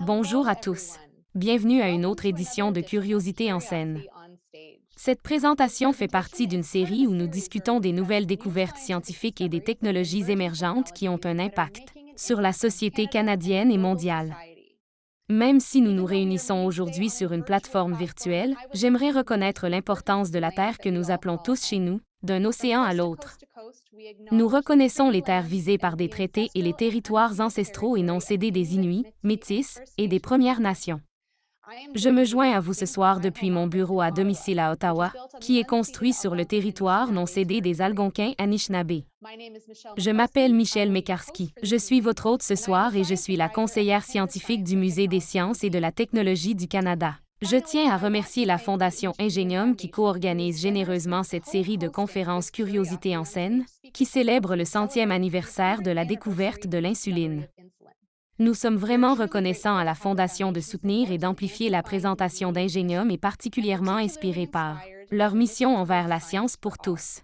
Bonjour à tous. Bienvenue à une autre édition de Curiosité en scène. Cette présentation fait partie d'une série où nous discutons des nouvelles découvertes scientifiques et des technologies émergentes qui ont un impact sur la société canadienne et mondiale. Même si nous nous réunissons aujourd'hui sur une plateforme virtuelle, j'aimerais reconnaître l'importance de la Terre que nous appelons tous chez nous, d'un océan à l'autre. Nous reconnaissons les terres visées par des traités et les territoires ancestraux et non cédés des Inuits, Métis et des Premières Nations. Je me joins à vous ce soir depuis mon bureau à domicile à Ottawa, qui est construit sur le territoire non cédé des Algonquins Anishinaabe. Je m'appelle Michel Mekarski. Je suis votre hôte ce soir et je suis la conseillère scientifique du Musée des sciences et de la technologie du Canada. Je tiens à remercier la Fondation Ingenium qui co-organise généreusement cette série de conférences Curiosité en scène, qui célèbre le centième anniversaire de la découverte de l'insuline. Nous sommes vraiment reconnaissants à la Fondation de soutenir et d'amplifier la présentation d'Ingenium et particulièrement inspirés par leur mission envers la science pour tous.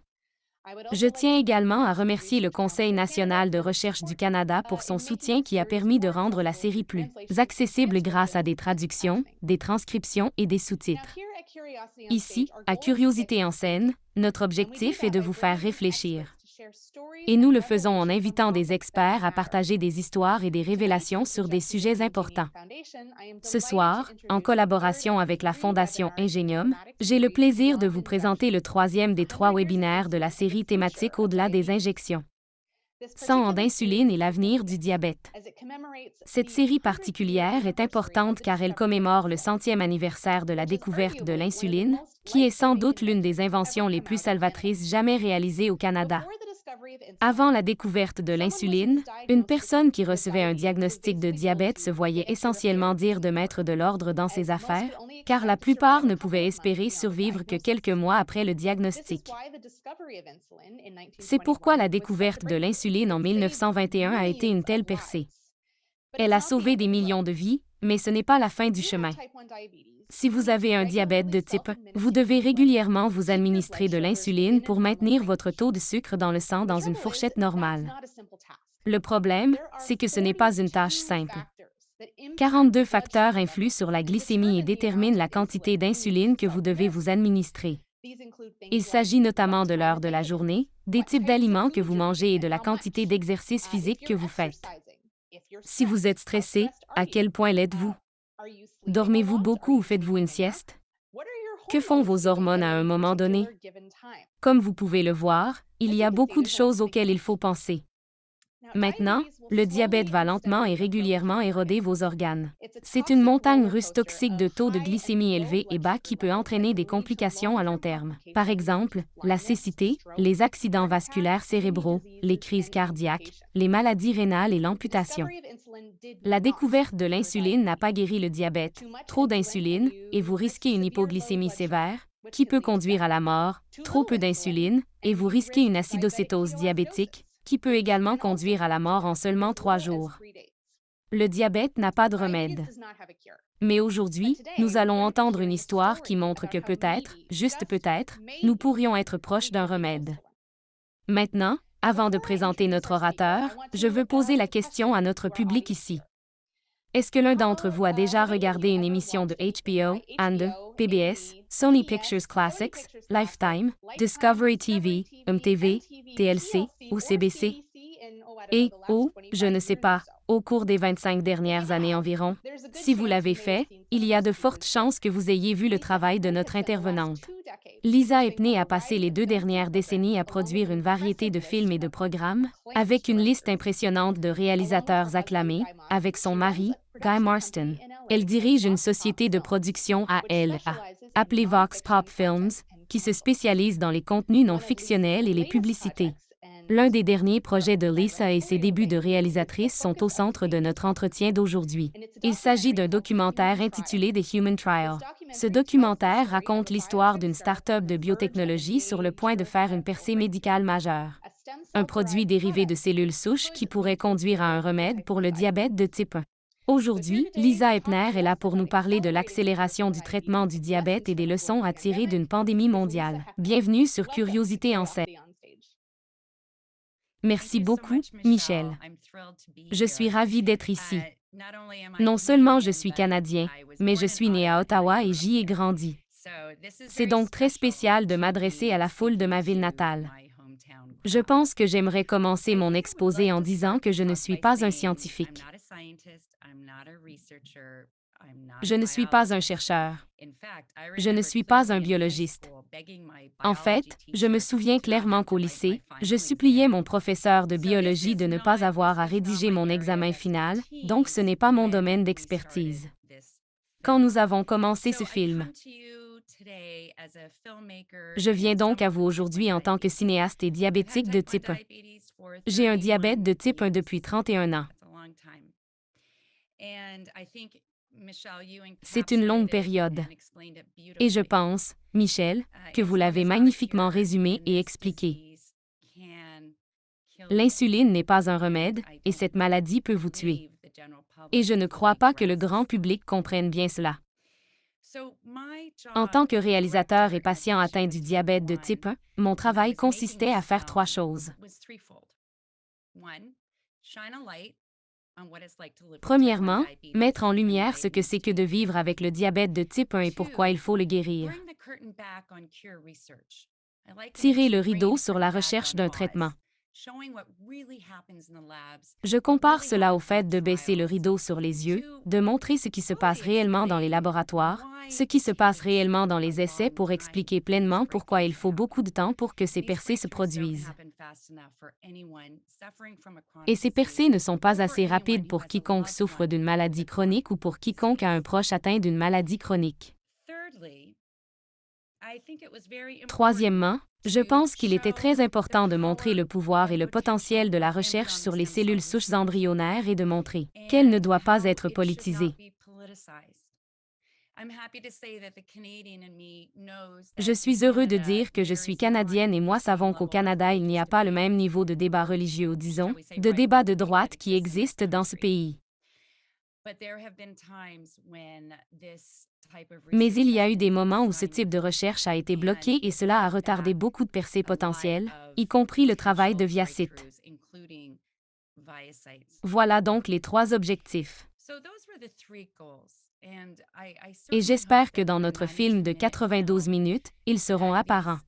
Je tiens également à remercier le Conseil national de recherche du Canada pour son soutien qui a permis de rendre la série plus accessible grâce à des traductions, des transcriptions et des sous-titres. Ici, à Curiosité en scène, notre objectif est de vous faire réfléchir. Et nous le faisons en invitant des experts à partager des histoires et des révélations sur des sujets importants. Ce soir, en collaboration avec la Fondation Ingenium, j'ai le plaisir de vous présenter le troisième des trois webinaires de la série thématique Au-delà des injections. Sang d'insuline et l'avenir du diabète. Cette série particulière est importante car elle commémore le centième anniversaire de la découverte de l'insuline, qui est sans doute l'une des inventions les plus salvatrices jamais réalisées au Canada. Avant la découverte de l'insuline, une personne qui recevait un diagnostic de diabète se voyait essentiellement dire de mettre de l'ordre dans ses affaires, car la plupart ne pouvaient espérer survivre que quelques mois après le diagnostic. C'est pourquoi la découverte de l'insuline en 1921 a été une telle percée. Elle a sauvé des millions de vies, mais ce n'est pas la fin du chemin. Si vous avez un diabète de type 1, vous devez régulièrement vous administrer de l'insuline pour maintenir votre taux de sucre dans le sang dans une fourchette normale. Le problème, c'est que ce n'est pas une tâche simple. 42 facteurs influent sur la glycémie et déterminent la quantité d'insuline que vous devez vous administrer. Il s'agit notamment de l'heure de la journée, des types d'aliments que vous mangez et de la quantité d'exercice physique que vous faites. Si vous êtes stressé, à quel point l'êtes-vous? Dormez-vous beaucoup ou faites-vous une sieste? Que font vos hormones à un moment donné? Comme vous pouvez le voir, il y a beaucoup de choses auxquelles il faut penser. Maintenant, le diabète va lentement et régulièrement éroder vos organes. C'est une montagne russe toxique de taux de glycémie élevé et bas qui peut entraîner des complications à long terme. Par exemple, la cécité, les accidents vasculaires cérébraux, les crises cardiaques, les maladies rénales et l'amputation. La découverte de l'insuline n'a pas guéri le diabète. Trop d'insuline, et vous risquez une hypoglycémie sévère, qui peut conduire à la mort, trop peu d'insuline, et vous risquez une acidocétose diabétique, qui peut également conduire à la mort en seulement trois jours. Le diabète n'a pas de remède. Mais aujourd'hui, nous allons entendre une histoire qui montre que peut-être, juste peut-être, nous pourrions être proches d'un remède. Maintenant, avant de présenter notre orateur, je veux poser la question à notre public ici. Est-ce que l'un d'entre vous a déjà regardé une émission de HBO, and PBS, Sony Pictures Classics, Lifetime, Discovery TV, MTV, TLC ou CBC? Et, ou, je ne sais pas, au cours des 25 dernières années environ. Si vous l'avez fait, il y a de fortes chances que vous ayez vu le travail de notre intervenante. Lisa Epney a passé les deux dernières décennies à produire une variété de films et de programmes, avec une liste impressionnante de réalisateurs acclamés, avec son mari, Guy Marston. Elle dirige une société de production à elle, appelée Vox Pop Films, qui se spécialise dans les contenus non fictionnels et les publicités. L'un des derniers projets de Lisa et ses débuts de réalisatrice sont au centre de notre entretien d'aujourd'hui. Il s'agit d'un documentaire intitulé The Human Trial. Ce documentaire raconte l'histoire d'une start-up de biotechnologie sur le point de faire une percée médicale majeure. Un produit dérivé de cellules souches qui pourrait conduire à un remède pour le diabète de type 1. Aujourd'hui, Lisa Epner est là pour nous parler de l'accélération du traitement du diabète et des leçons à tirer d'une pandémie mondiale. Bienvenue sur Curiosité en scène. Merci beaucoup, Michel. Je suis ravie d'être ici. Non seulement je suis Canadien, mais je suis né à Ottawa et j'y ai grandi. C'est donc très spécial de m'adresser à la foule de ma ville natale. Je pense que j'aimerais commencer mon exposé en disant que je ne suis pas un scientifique. Je ne suis pas un chercheur. Je ne suis pas un biologiste. En fait, je me souviens clairement qu'au lycée, je suppliais mon professeur de biologie de ne pas avoir à rédiger mon examen final, donc ce n'est pas mon domaine d'expertise. Quand nous avons commencé ce film, je viens donc à vous aujourd'hui en tant que cinéaste et diabétique de type 1. J'ai un diabète de type 1 depuis 31 ans. C'est une longue période. Et je pense, Michel, que vous l'avez magnifiquement résumé et expliqué. L'insuline n'est pas un remède et cette maladie peut vous tuer. Et je ne crois pas que le grand public comprenne bien cela. En tant que réalisateur et patient atteint du diabète de type 1, mon travail consistait à faire trois choses. Premièrement, mettre en lumière ce que c'est que de vivre avec le diabète de type 1 et pourquoi il faut le guérir. Tirer le rideau sur la recherche d'un traitement. Je compare cela au fait de baisser le rideau sur les yeux, de montrer ce qui se passe réellement dans les laboratoires, ce qui se passe réellement dans les essais pour expliquer pleinement pourquoi il faut beaucoup de temps pour que ces percées se produisent. Et ces percées ne sont pas assez rapides pour quiconque souffre d'une maladie chronique ou pour quiconque a un proche atteint d'une maladie chronique. Troisièmement, je pense qu'il était très important de montrer le pouvoir et le potentiel de la recherche sur les cellules souches embryonnaires et de montrer qu'elle ne doit pas être politisée. Je suis heureux de dire que je suis canadienne et moi savons qu'au Canada, il n'y a pas le même niveau de débat religieux, disons, de débat de droite qui existe dans ce pays. Mais il y a eu des moments où ce type de recherche a été bloqué et cela a retardé beaucoup de percées potentielles, y compris le travail de Viacite. Voilà donc les trois objectifs. Et j'espère que dans notre film de 92 minutes, ils seront apparents.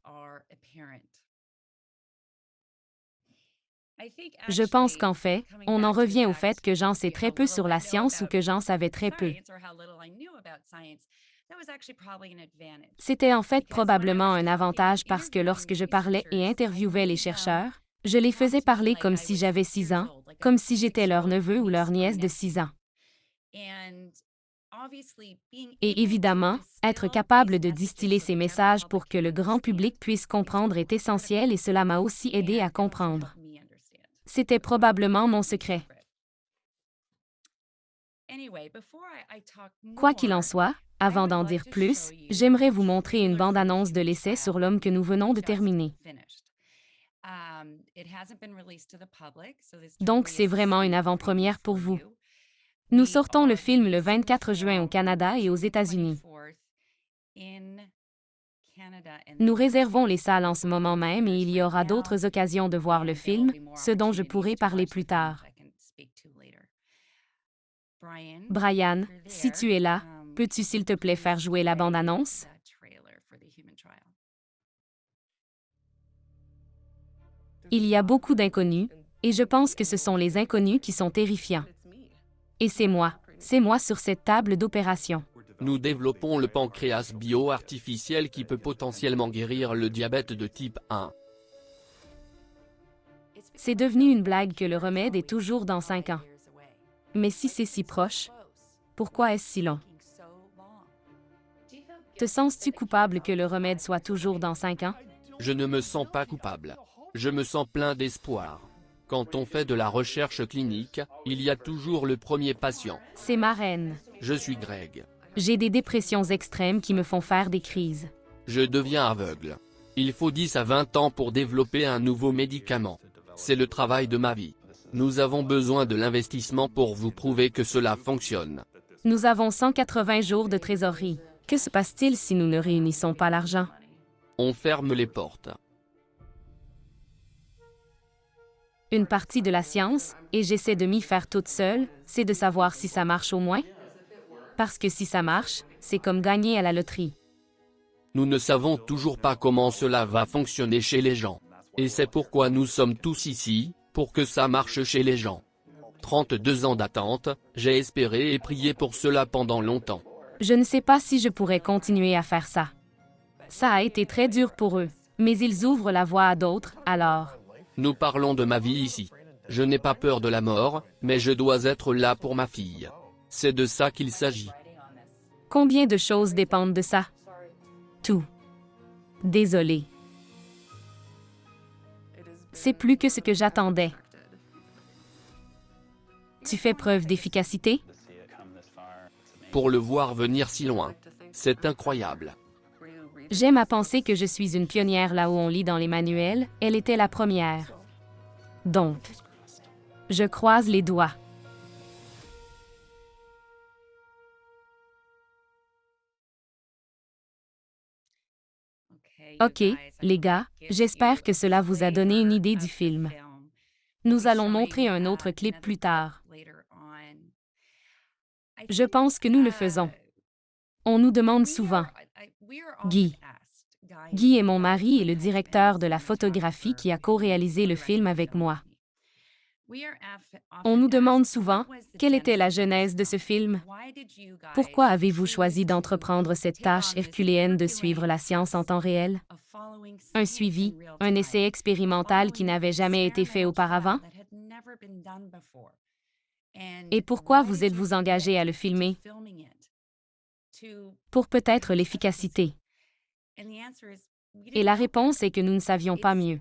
Je pense qu'en fait, on en revient au fait que j'en sais très peu sur la science ou que j'en savais très peu. C'était en fait probablement un avantage parce que lorsque je parlais et interviewais les chercheurs, je les faisais parler comme si j'avais six ans, comme si j'étais leur neveu ou leur nièce de six ans. Et évidemment, être capable de distiller ces messages pour que le grand public puisse comprendre est essentiel et cela m'a aussi aidé à comprendre. C'était probablement mon secret. Quoi qu'il en soit, avant d'en dire plus, j'aimerais vous montrer une bande-annonce de l'essai sur l'homme que nous venons de terminer. Donc, c'est vraiment une avant-première pour vous. Nous sortons le film le 24 juin au Canada et aux États-Unis. Nous réservons les salles en ce moment même et il y aura d'autres occasions de voir le film, ce dont je pourrai parler plus tard. Brian, si tu es là, peux-tu s'il te plaît faire jouer la bande-annonce? Il y a beaucoup d'inconnus, et je pense que ce sont les inconnus qui sont terrifiants. Et c'est moi, c'est moi sur cette table d'opération. Nous développons le pancréas bio-artificiel qui peut potentiellement guérir le diabète de type 1. C'est devenu une blague que le remède est toujours dans 5 ans. Mais si c'est si proche, pourquoi est-ce si long? Te sens-tu coupable que le remède soit toujours dans 5 ans? Je ne me sens pas coupable. Je me sens plein d'espoir. Quand on fait de la recherche clinique, il y a toujours le premier patient. C'est ma reine. Je suis Greg. J'ai des dépressions extrêmes qui me font faire des crises. Je deviens aveugle. Il faut 10 à 20 ans pour développer un nouveau médicament. C'est le travail de ma vie. Nous avons besoin de l'investissement pour vous prouver que cela fonctionne. Nous avons 180 jours de trésorerie. Que se passe-t-il si nous ne réunissons pas l'argent? On ferme les portes. Une partie de la science, et j'essaie de m'y faire toute seule, c'est de savoir si ça marche au moins. Parce que si ça marche, c'est comme gagner à la loterie. Nous ne savons toujours pas comment cela va fonctionner chez les gens. Et c'est pourquoi nous sommes tous ici, pour que ça marche chez les gens. 32 ans d'attente, j'ai espéré et prié pour cela pendant longtemps. Je ne sais pas si je pourrais continuer à faire ça. Ça a été très dur pour eux, mais ils ouvrent la voie à d'autres, alors. Nous parlons de ma vie ici. Je n'ai pas peur de la mort, mais je dois être là pour ma fille. C'est de ça qu'il s'agit. Combien de choses dépendent de ça? Tout. Désolé. C'est plus que ce que j'attendais. Tu fais preuve d'efficacité? Pour le voir venir si loin. C'est incroyable. J'aime à penser que je suis une pionnière là où on lit dans les manuels, elle était la première. Donc, je croise les doigts. OK, les gars, j'espère que cela vous a donné une idée du film. Nous allons montrer un autre clip plus tard. Je pense que nous le faisons. On nous demande souvent, Guy. Guy est mon mari et le directeur de la photographie qui a co-réalisé le film avec moi. On nous demande souvent, quelle était la genèse de ce film? Pourquoi avez-vous choisi d'entreprendre cette tâche herculéenne de suivre la science en temps réel? Un suivi, un essai expérimental qui n'avait jamais été fait auparavant? Et pourquoi vous êtes-vous engagé à le filmer? Pour peut-être l'efficacité. Et la réponse est que nous ne savions pas mieux.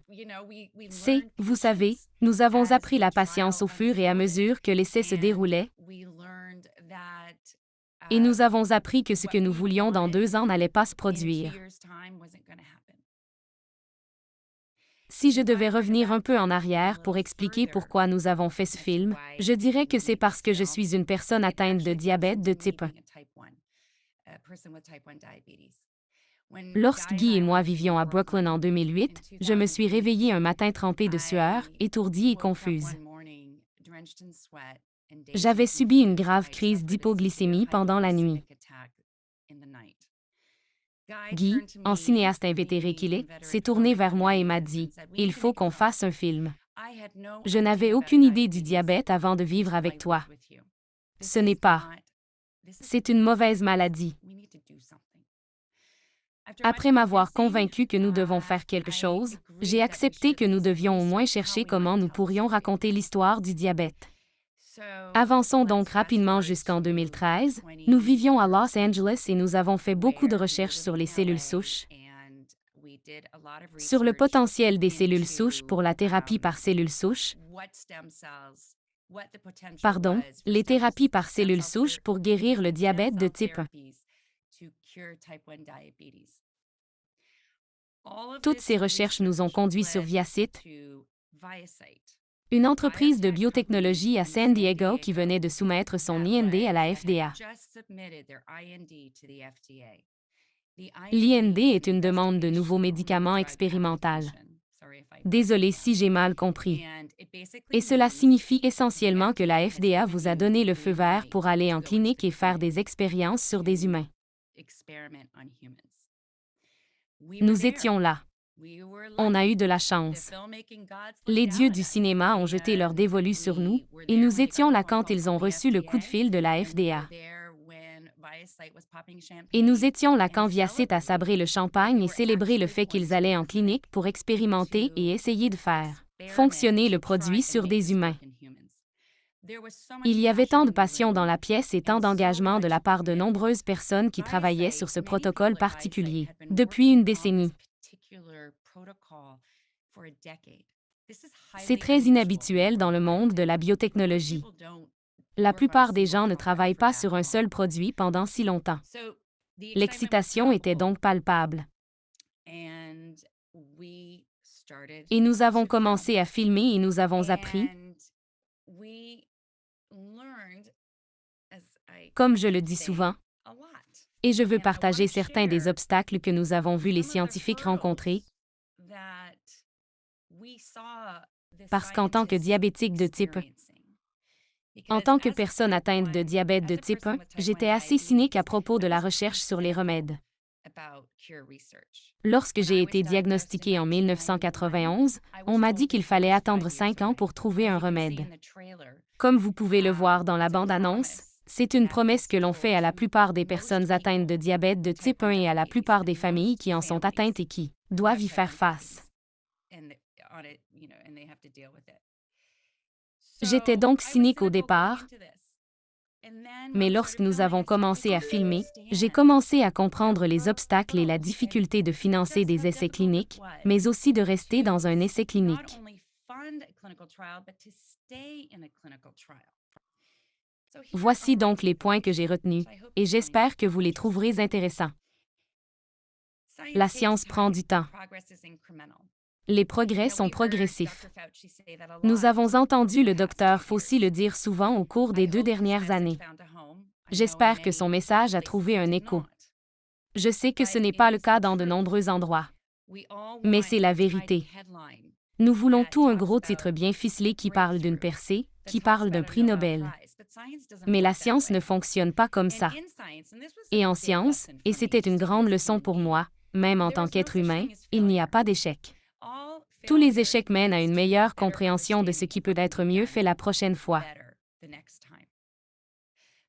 C'est, vous savez, nous avons appris la patience au fur et à mesure que l'essai se déroulait, et nous avons appris que ce que nous voulions dans deux ans n'allait pas se produire. Si je devais revenir un peu en arrière pour expliquer pourquoi nous avons fait ce film, je dirais que c'est parce que je suis une personne atteinte de diabète de type 1. Lorsque Guy et moi vivions à Brooklyn en 2008, je me suis réveillée un matin trempée de sueur, étourdie et confuse. J'avais subi une grave crise d'hypoglycémie pendant la nuit. Guy, en cinéaste invétéré qu'il est, s'est tourné vers moi et m'a dit Il faut qu'on fasse un film. Je n'avais aucune idée du diabète avant de vivre avec toi. Ce n'est pas. C'est une mauvaise maladie. Après m'avoir convaincu que nous devons faire quelque chose, j'ai accepté que nous devions au moins chercher comment nous pourrions raconter l'histoire du diabète. Avançons donc rapidement jusqu'en 2013. Nous vivions à Los Angeles et nous avons fait beaucoup de recherches sur les cellules souches, sur le potentiel des cellules souches pour la thérapie par cellules souches, pardon, les thérapies par cellules souches pour guérir le diabète de type 1. Toutes ces recherches nous ont conduits sur Viacite, une entreprise de biotechnologie à San Diego qui venait de soumettre son IND à la FDA. L'IND est une demande de nouveaux médicaments expérimental. Désolé si j'ai mal compris. Et cela signifie essentiellement que la FDA vous a donné le feu vert pour aller en clinique et faire des expériences sur des humains. Nous étions là. On a eu de la chance. Les dieux du cinéma ont jeté leur dévolu sur nous, et nous étions là quand ils ont reçu le coup de fil de la FDA. Et nous étions là quand Viacite a sabré le champagne et célébré le fait qu'ils allaient en clinique pour expérimenter et essayer de faire fonctionner le produit sur des humains. Il y avait tant de passion dans la pièce et tant d'engagement de la part de nombreuses personnes qui travaillaient sur ce protocole particulier depuis une décennie. C'est très inhabituel dans le monde de la biotechnologie. La plupart des gens ne travaillent pas sur un seul produit pendant si longtemps. L'excitation était donc palpable. Et nous avons commencé à filmer et nous avons appris, comme je le dis souvent, et je veux partager certains des obstacles que nous avons vus les scientifiques rencontrer, parce qu'en tant que diabétique de type en tant que personne atteinte de diabète de type 1, j'étais assez cynique à propos de la recherche sur les remèdes. Lorsque j'ai été diagnostiqué en 1991, on m'a dit qu'il fallait attendre cinq ans pour trouver un remède. Comme vous pouvez le voir dans la bande-annonce, c'est une promesse que l'on fait à la plupart des personnes atteintes de diabète de type 1 et à la plupart des familles qui en sont atteintes et qui doivent y faire face. J'étais donc cynique au départ, mais lorsque nous avons commencé à filmer, j'ai commencé à comprendre les obstacles et la difficulté de financer des essais cliniques, mais aussi de rester dans un essai clinique. Voici donc les points que j'ai retenus, et j'espère que vous les trouverez intéressants. La science prend du temps. Les progrès sont progressifs. Nous avons entendu le docteur Fauci le dire souvent au cours des deux dernières années. J'espère que son message a trouvé un écho. Je sais que ce n'est pas le cas dans de nombreux endroits. Mais c'est la vérité. Nous voulons tout un gros titre bien ficelé qui parle d'une percée, qui parle d'un prix Nobel. Mais la science ne fonctionne pas comme ça. Et en science, et c'était une grande leçon pour moi, même en tant qu'être humain, il n'y a pas d'échec. Tous les échecs mènent à une meilleure compréhension de ce qui peut être mieux fait la prochaine fois.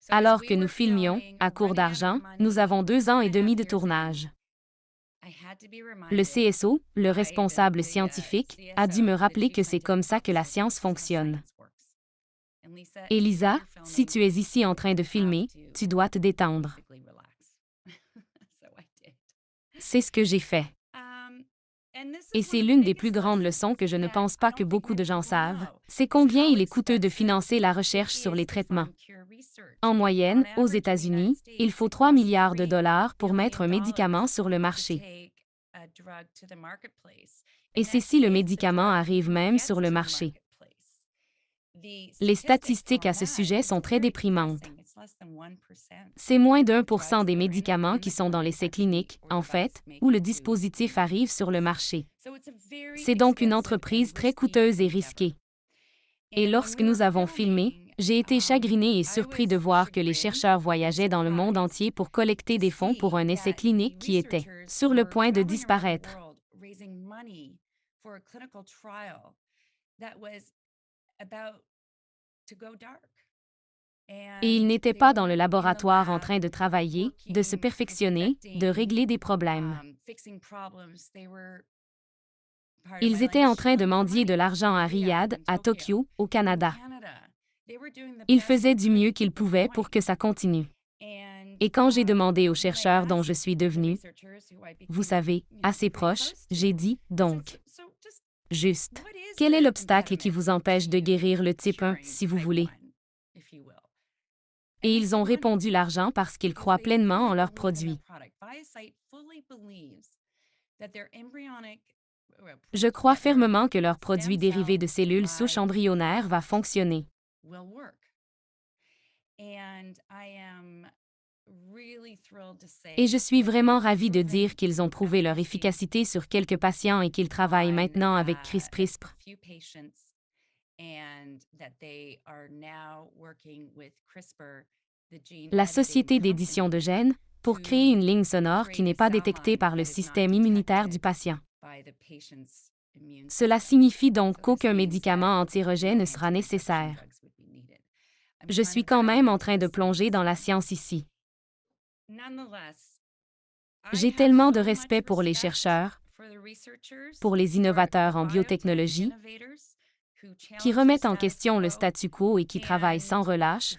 Alors que nous filmions, à court d'argent, nous avons deux ans et demi de tournage. Le CSO, le responsable scientifique, a dû me rappeler que c'est comme ça que la science fonctionne. Elisa, si tu es ici en train de filmer, tu dois te détendre. C'est ce que j'ai fait. Et c'est l'une des plus grandes leçons que je ne pense pas que beaucoup de gens savent, c'est combien il est coûteux de financer la recherche sur les traitements. En moyenne, aux États-Unis, il faut 3 milliards de dollars pour mettre un médicament sur le marché. Et c'est si le médicament arrive même sur le marché. Les statistiques à ce sujet sont très déprimantes. C'est moins d'un pour cent des médicaments qui sont dans l'essai clinique, en fait, où le dispositif arrive sur le marché. C'est donc une entreprise très coûteuse et risquée. Et lorsque nous avons filmé, j'ai été chagriné et surpris de voir que les chercheurs voyageaient dans le monde entier pour collecter des fonds pour un essai clinique qui était sur le point de disparaître. Et ils n'étaient pas dans le laboratoire en train de travailler, de se perfectionner, de régler des problèmes. Ils étaient en train de mendier de l'argent à Riyad, à Tokyo, au Canada. Ils faisaient du mieux qu'ils pouvaient pour que ça continue. Et quand j'ai demandé aux chercheurs dont je suis devenue, vous savez, assez proche, j'ai dit, donc, juste, quel est l'obstacle qui vous empêche de guérir le type 1, si vous voulez? Et ils ont répondu l'argent parce qu'ils croient pleinement en leurs produits. Je crois fermement que leur produit dérivé de cellules souches embryonnaires va fonctionner. Et je suis vraiment ravi de dire qu'ils ont prouvé leur efficacité sur quelques patients et qu'ils travaillent maintenant avec CRISPR. La société d'édition de gènes pour créer une ligne sonore qui n'est pas détectée par le système immunitaire du patient. Cela signifie donc qu'aucun médicament anti-rejet ne sera nécessaire. Je suis quand même en train de plonger dans la science ici. J'ai tellement de respect pour les chercheurs, pour les innovateurs en biotechnologie, qui remettent en question le statu quo et qui travaillent sans relâche,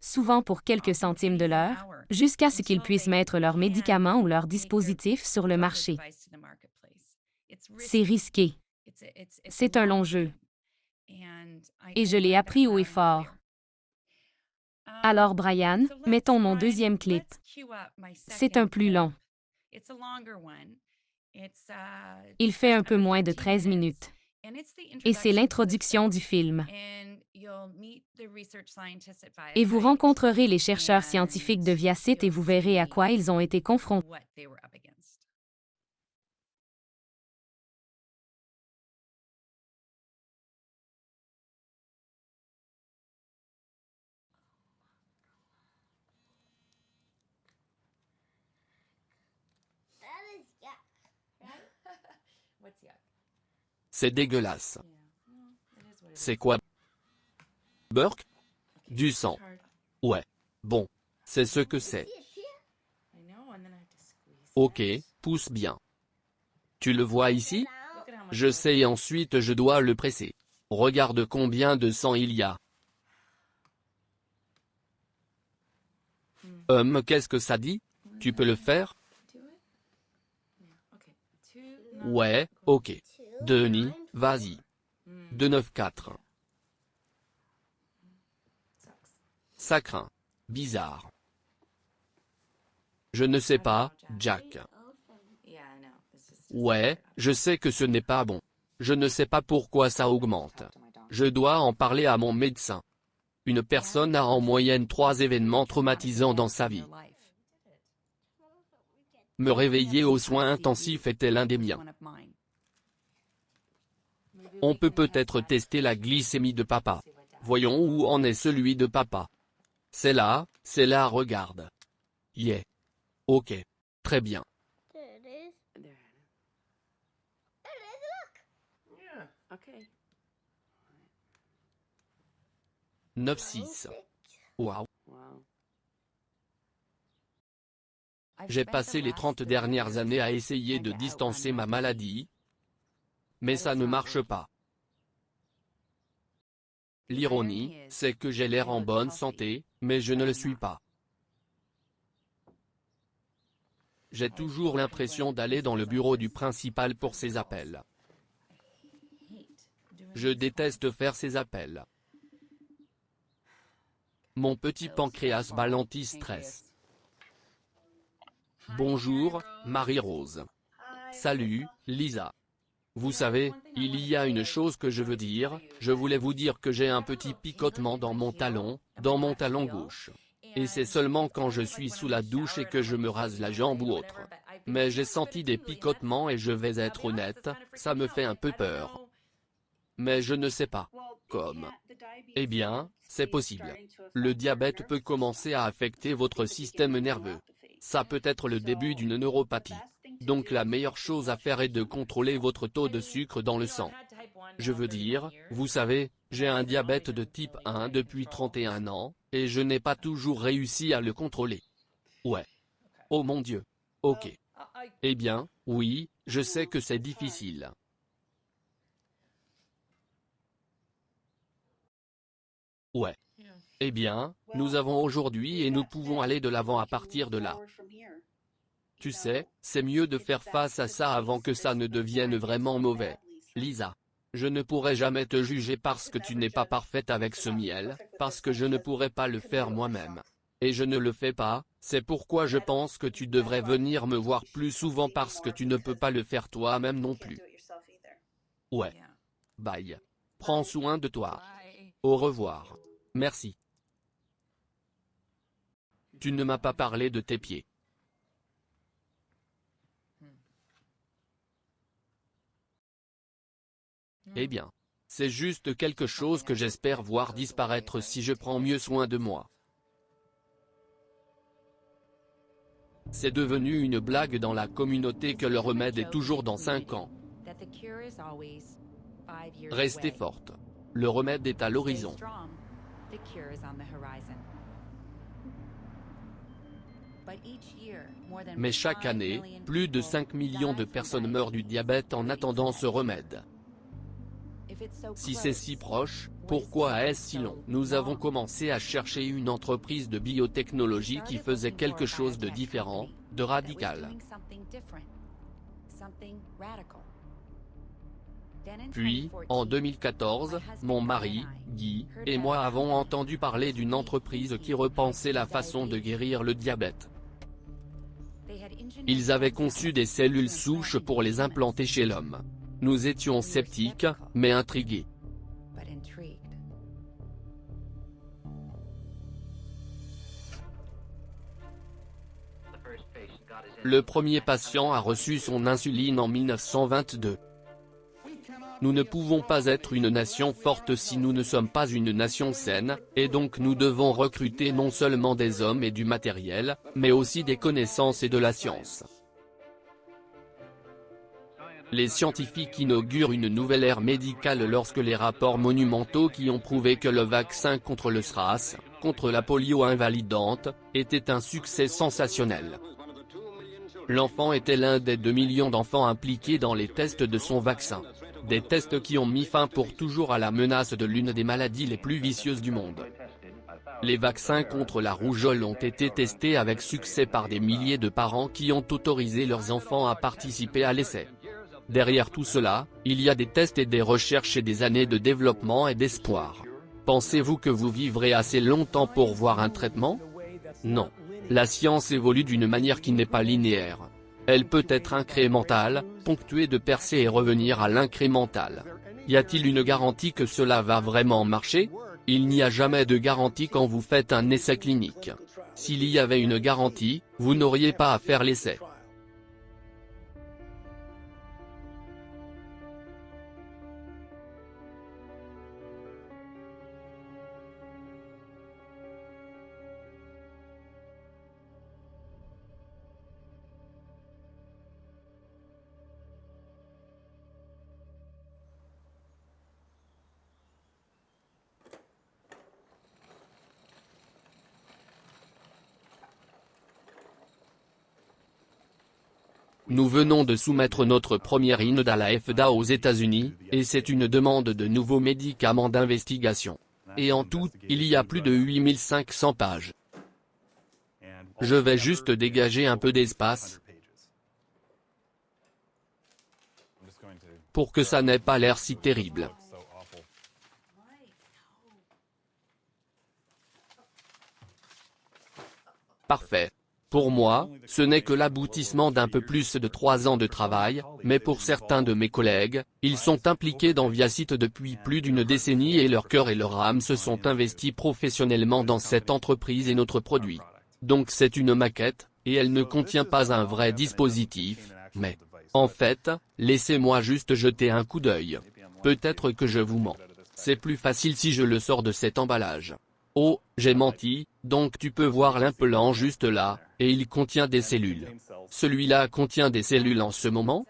souvent pour quelques centimes de l'heure, jusqu'à ce qu'ils puissent mettre leurs médicaments ou leurs dispositifs sur le marché. C'est risqué. C'est un long jeu. Et je l'ai appris haut et fort. Alors, Brian, mettons mon deuxième clip. C'est un plus long. Il fait un peu moins de 13 minutes. Et c'est l'introduction du film. Et vous rencontrerez les chercheurs scientifiques de Viacit et vous verrez à quoi ils ont été confrontés. C'est dégueulasse. C'est quoi? Burke? Du sang. Ouais. Bon. C'est ce que c'est. Ok, pousse bien. Tu le vois ici? Je sais et ensuite je dois le presser. Regarde combien de sang il y a. Hum, qu'est-ce que ça dit? Tu peux le faire? Ouais, ok. Denis, vas-y. 294. Ça craint. Bizarre. Je ne sais pas, Jack. Ouais, je sais que ce n'est pas bon. Je ne sais pas pourquoi ça augmente. Je dois en parler à mon médecin. Une personne a en moyenne trois événements traumatisants dans sa vie. Me réveiller aux soins intensifs était l'un des miens. On peut peut-être tester la glycémie de papa. Voyons où en est celui de papa. C'est là, c'est là regarde. Yeah. Ok. Très bien. 9-6. Waouh. J'ai passé les 30 dernières années à essayer de distancer ma maladie, mais ça ne marche pas. L'ironie, c'est que j'ai l'air en bonne santé, mais je ne le suis pas. J'ai toujours l'impression d'aller dans le bureau du principal pour ces appels. Je déteste faire ces appels. Mon petit pancréas balanti stress. Bonjour, Marie-Rose. Salut, Lisa. Vous savez, il y a une chose que je veux dire, je voulais vous dire que j'ai un petit picotement dans mon talon, dans mon talon gauche. Et c'est seulement quand je suis sous la douche et que je me rase la jambe ou autre. Mais j'ai senti des picotements et je vais être honnête, ça me fait un peu peur. Mais je ne sais pas. Comme. Eh bien, c'est possible. Le diabète peut commencer à affecter votre système nerveux. Ça peut être le début d'une neuropathie. Donc la meilleure chose à faire est de contrôler votre taux de sucre dans le sang. Je veux dire, vous savez, j'ai un diabète de type 1 depuis 31 ans, et je n'ai pas toujours réussi à le contrôler. Ouais. Oh mon Dieu. Ok. Eh bien, oui, je sais que c'est difficile. Ouais. Eh bien, nous avons aujourd'hui et nous pouvons aller de l'avant à partir de là. Tu sais, c'est mieux de faire face à ça avant que ça ne devienne vraiment mauvais. Lisa. Je ne pourrai jamais te juger parce que tu n'es pas parfaite avec ce miel, parce que je ne pourrai pas le faire moi-même. Et je ne le fais pas, c'est pourquoi je pense que tu devrais venir me voir plus souvent parce que tu ne peux pas le faire toi-même non plus. Ouais. Bye. Prends soin de toi. Au revoir. Merci. Tu ne m'as pas parlé de tes pieds. Eh bien. C'est juste quelque chose que j'espère voir disparaître si je prends mieux soin de moi. C'est devenu une blague dans la communauté que le remède est toujours dans 5 ans. Restez forte. Le remède est à l'horizon. Mais chaque année, plus de 5 millions de personnes meurent du diabète en attendant ce remède. Si c'est si proche, pourquoi est-ce si long? Nous avons commencé à chercher une entreprise de biotechnologie qui faisait quelque chose de différent, de radical. Puis, en 2014, mon mari, Guy, et moi avons entendu parler d'une entreprise qui repensait la façon de guérir le diabète. Ils avaient conçu des cellules souches pour les implanter chez l'homme. Nous étions sceptiques, mais intrigués. Le premier patient a reçu son insuline en 1922. Nous ne pouvons pas être une nation forte si nous ne sommes pas une nation saine, et donc nous devons recruter non seulement des hommes et du matériel, mais aussi des connaissances et de la science. Les scientifiques inaugurent une nouvelle ère médicale lorsque les rapports monumentaux qui ont prouvé que le vaccin contre le SRAS, contre la polio invalidante, était un succès sensationnel. L'enfant était l'un des 2 millions d'enfants impliqués dans les tests de son vaccin. Des tests qui ont mis fin pour toujours à la menace de l'une des maladies les plus vicieuses du monde. Les vaccins contre la rougeole ont été testés avec succès par des milliers de parents qui ont autorisé leurs enfants à participer à l'essai. Derrière tout cela, il y a des tests et des recherches et des années de développement et d'espoir. Pensez-vous que vous vivrez assez longtemps pour voir un traitement? Non. La science évolue d'une manière qui n'est pas linéaire. Elle peut être incrémentale, ponctuée de percées et revenir à l'incrémental. Y a-t-il une garantie que cela va vraiment marcher? Il n'y a jamais de garantie quand vous faites un essai clinique. S'il y avait une garantie, vous n'auriez pas à faire l'essai. Nous venons de soumettre notre première IND à la FDA aux États-Unis, et c'est une demande de nouveaux médicaments d'investigation. Et en tout, il y a plus de 8500 pages. Je vais juste dégager un peu d'espace, pour que ça n'ait pas l'air si terrible. Parfait. Pour moi, ce n'est que l'aboutissement d'un peu plus de trois ans de travail, mais pour certains de mes collègues, ils sont impliqués dans Viacite depuis plus d'une décennie et leur cœur et leur âme se sont investis professionnellement dans cette entreprise et notre produit. Donc c'est une maquette, et elle ne contient pas un vrai dispositif, mais... En fait, laissez-moi juste jeter un coup d'œil. Peut-être que je vous mens. C'est plus facile si je le sors de cet emballage. Oh, j'ai menti, donc tu peux voir l'impelant juste là, et il contient des cellules. Celui-là contient des cellules en ce moment?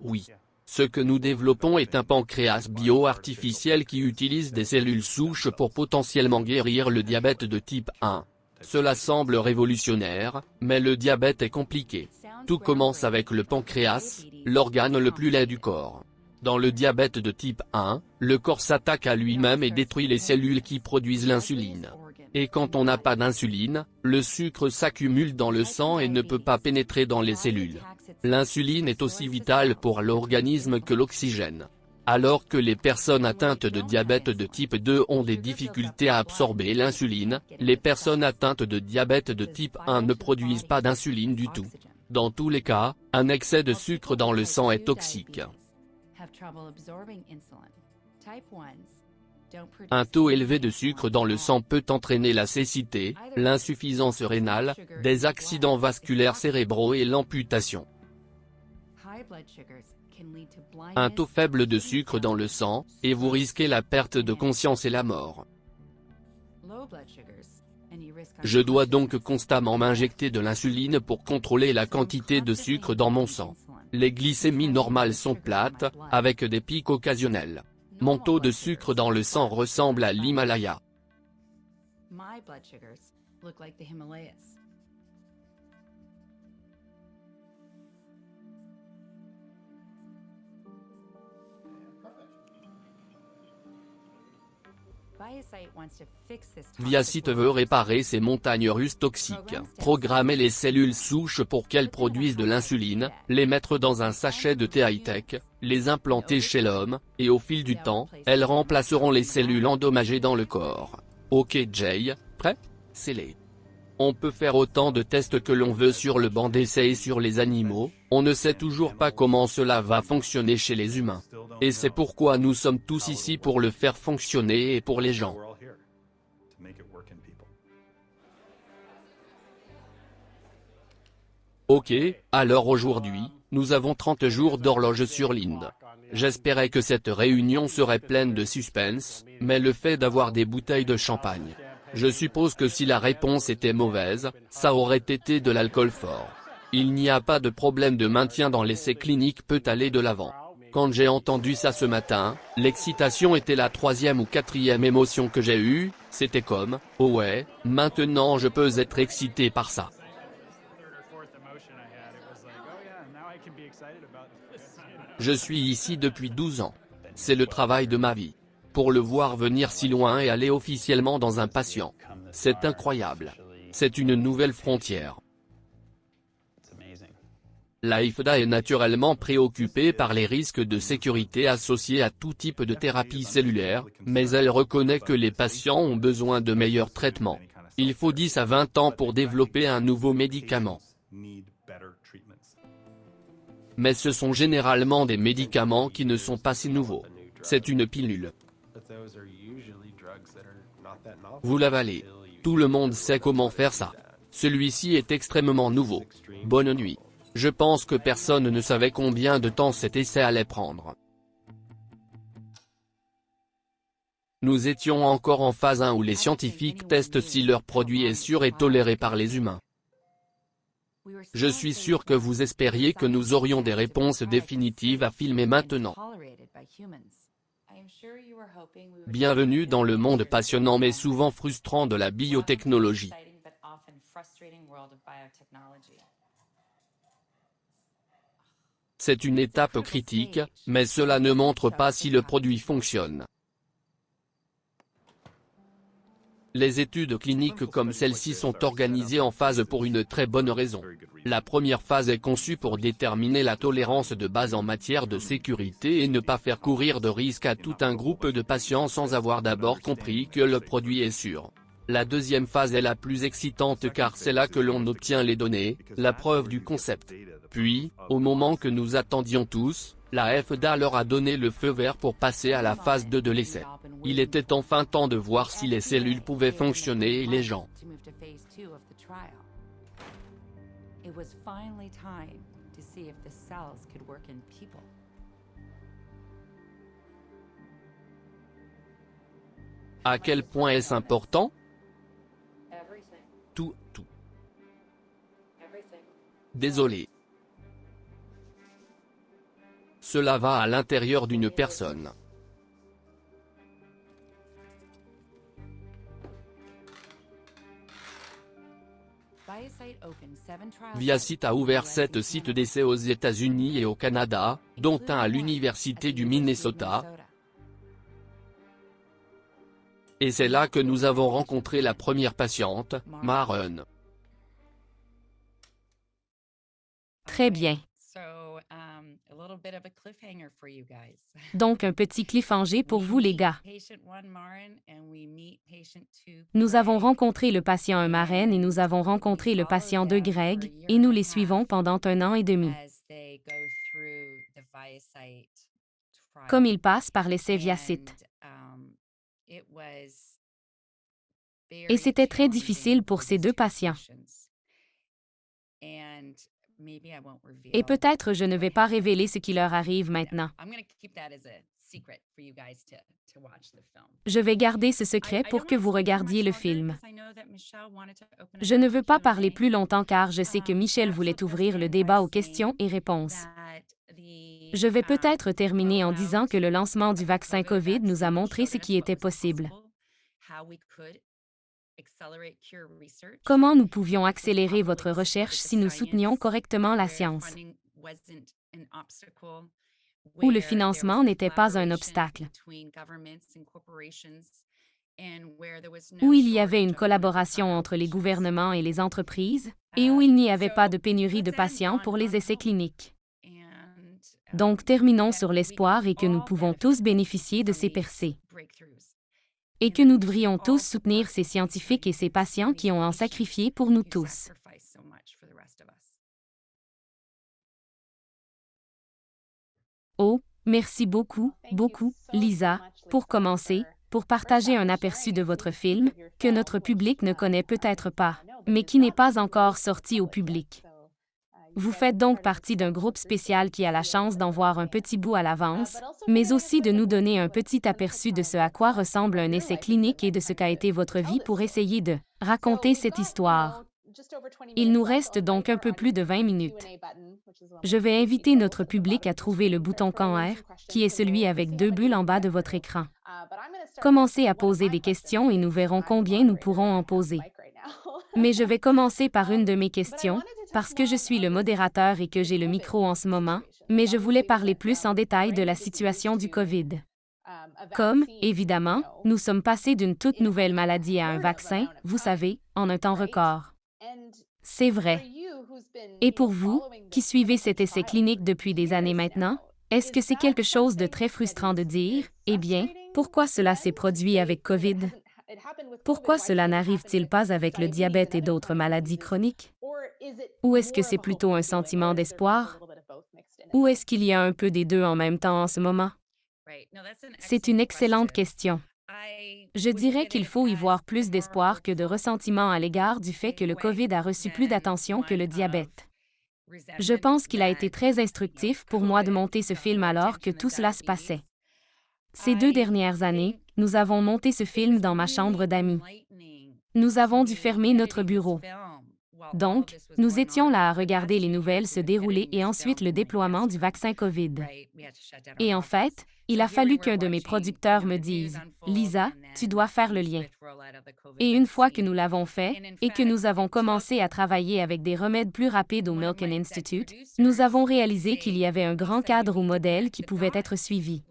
Oui. Ce que nous développons est un pancréas bio-artificiel qui utilise des cellules souches pour potentiellement guérir le diabète de type 1. Cela semble révolutionnaire, mais le diabète est compliqué. Tout commence avec le pancréas, l'organe le plus laid du corps. Dans le diabète de type 1, le corps s'attaque à lui-même et détruit les cellules qui produisent l'insuline. Et quand on n'a pas d'insuline, le sucre s'accumule dans le sang et ne peut pas pénétrer dans les cellules. L'insuline est aussi vitale pour l'organisme que l'oxygène. Alors que les personnes atteintes de diabète de type 2 ont des difficultés à absorber l'insuline, les personnes atteintes de diabète de type 1 ne produisent pas d'insuline du tout. Dans tous les cas, un excès de sucre dans le sang est toxique. Un taux élevé de sucre dans le sang peut entraîner la cécité, l'insuffisance rénale, des accidents vasculaires cérébraux et l'amputation. Un taux faible de sucre dans le sang, et vous risquez la perte de conscience et la mort. Je dois donc constamment m'injecter de l'insuline pour contrôler la quantité de sucre dans mon sang. Les glycémies normales sont plates, avec des pics occasionnels. Mon taux de sucre dans le sang ressemble à l'Himalaya. Viacite veut réparer ces montagnes russes toxiques, programmer les cellules souches pour qu'elles produisent de l'insuline, les mettre dans un sachet de thé high-tech, les implanter chez l'homme, et au fil du temps, elles remplaceront les cellules endommagées dans le corps. Ok Jay, prêt? Les on peut faire autant de tests que l'on veut sur le banc d'essai et sur les animaux, on ne sait toujours pas comment cela va fonctionner chez les humains. Et c'est pourquoi nous sommes tous ici pour le faire fonctionner et pour les gens. Ok, alors aujourd'hui, nous avons 30 jours d'horloge sur l'Inde. J'espérais que cette réunion serait pleine de suspense, mais le fait d'avoir des bouteilles de champagne, je suppose que si la réponse était mauvaise, ça aurait été de l'alcool fort. Il n'y a pas de problème de maintien dans l'essai clinique peut aller de l'avant. Quand j'ai entendu ça ce matin, l'excitation était la troisième ou quatrième émotion que j'ai eue, c'était comme, oh ouais, maintenant je peux être excité par ça. Je suis ici depuis 12 ans. C'est le travail de ma vie. Pour le voir venir si loin et aller officiellement dans un patient. C'est incroyable. C'est une nouvelle frontière. La IFDA est naturellement préoccupée par les risques de sécurité associés à tout type de thérapie cellulaire, mais elle reconnaît que les patients ont besoin de meilleurs traitements. Il faut 10 à 20 ans pour développer un nouveau médicament. Mais ce sont généralement des médicaments qui ne sont pas si nouveaux. C'est une pilule. Vous l'avalez. Tout le monde sait comment faire ça. Celui-ci est extrêmement nouveau. Bonne nuit. Je pense que personne ne savait combien de temps cet essai allait prendre. Nous étions encore en phase 1 où les scientifiques testent si leur produit est sûr et toléré par les humains. Je suis sûr que vous espériez que nous aurions des réponses définitives à filmer maintenant. Bienvenue dans le monde passionnant mais souvent frustrant de la biotechnologie. C'est une étape critique, mais cela ne montre pas si le produit fonctionne. Les études cliniques comme celle-ci sont organisées en phases pour une très bonne raison. La première phase est conçue pour déterminer la tolérance de base en matière de sécurité et ne pas faire courir de risques à tout un groupe de patients sans avoir d'abord compris que le produit est sûr. La deuxième phase est la plus excitante car c'est là que l'on obtient les données, la preuve du concept. Puis, au moment que nous attendions tous, la FDA leur a donné le feu vert pour passer à la phase 2 de l'essai. Il était enfin temps de voir si les cellules pouvaient fonctionner et les gens. À quel point est-ce important? Tout, tout. Désolé. Cela va à l'intérieur d'une personne. ViaCite a ouvert sept sites d'essai aux États-Unis et au Canada, dont un à l'Université du Minnesota. Et c'est là que nous avons rencontré la première patiente, Maren. Très bien. Donc un petit cliffhanger pour vous les gars. Nous avons rencontré le patient 1 Maren et nous avons rencontré le patient 2 Greg, et nous les suivons pendant un an et demi. Comme ils passent par l'essai via site. Et c'était très difficile pour ces deux patients. Et peut-être je ne vais pas révéler ce qui leur arrive maintenant. Je vais garder ce secret pour que vous regardiez le film. Je ne veux pas parler plus longtemps car je sais que Michel voulait ouvrir le débat aux questions et réponses. Je vais peut-être terminer en disant que le lancement du vaccin COVID nous a montré ce qui était possible. Comment nous pouvions accélérer votre recherche si nous soutenions correctement la science? Où le financement n'était pas un obstacle? Où il y avait une collaboration entre les gouvernements et les entreprises, et où il n'y avait pas de pénurie de patients pour les essais cliniques. Donc terminons sur l'espoir et que nous pouvons tous bénéficier de ces percées et que nous devrions tous soutenir ces scientifiques et ces patients qui ont en sacrifié pour nous tous. Oh, merci beaucoup, beaucoup, Lisa, pour commencer, pour partager un aperçu de votre film, que notre public ne connaît peut-être pas, mais qui n'est pas encore sorti au public. Vous faites donc partie d'un groupe spécial qui a la chance d'en voir un petit bout à l'avance, mais aussi de nous donner un petit aperçu de ce à quoi ressemble un essai clinique et de ce qu'a été votre vie pour essayer de raconter cette histoire. Il nous reste donc un peu plus de 20 minutes. Je vais inviter notre public à trouver le bouton Quand R, qui est celui avec deux bulles en bas de votre écran. Commencez à poser des questions et nous verrons combien nous pourrons en poser. Mais je vais commencer par une de mes questions, parce que je suis le modérateur et que j'ai le micro en ce moment, mais je voulais parler plus en détail de la situation du COVID. Comme, évidemment, nous sommes passés d'une toute nouvelle maladie à un vaccin, vous savez, en un temps record. C'est vrai. Et pour vous, qui suivez cet essai clinique depuis des années maintenant, est-ce que c'est quelque chose de très frustrant de dire, eh bien, pourquoi cela s'est produit avec COVID? Pourquoi cela n'arrive-t-il pas avec le diabète et d'autres maladies chroniques? Ou est-ce que c'est plutôt un sentiment d'espoir? Ou est-ce qu'il y a un peu des deux en même temps en ce moment? C'est une excellente question. Je dirais qu'il faut y voir plus d'espoir que de ressentiment à l'égard du fait que le COVID a reçu plus d'attention que le diabète. Je pense qu'il a été très instructif pour moi de monter ce film alors que tout cela se passait. Ces deux dernières années, nous avons monté ce film dans ma chambre d'amis. Nous avons dû fermer notre bureau. Donc, nous étions là à regarder les nouvelles se dérouler et ensuite le déploiement du vaccin COVID. Et en fait, il a fallu qu'un de mes producteurs me dise, Lisa, tu dois faire le lien. Et une fois que nous l'avons fait et que nous avons commencé à travailler avec des remèdes plus rapides au Milken Institute, nous avons réalisé qu'il y avait un grand cadre ou modèle qui pouvait être suivi.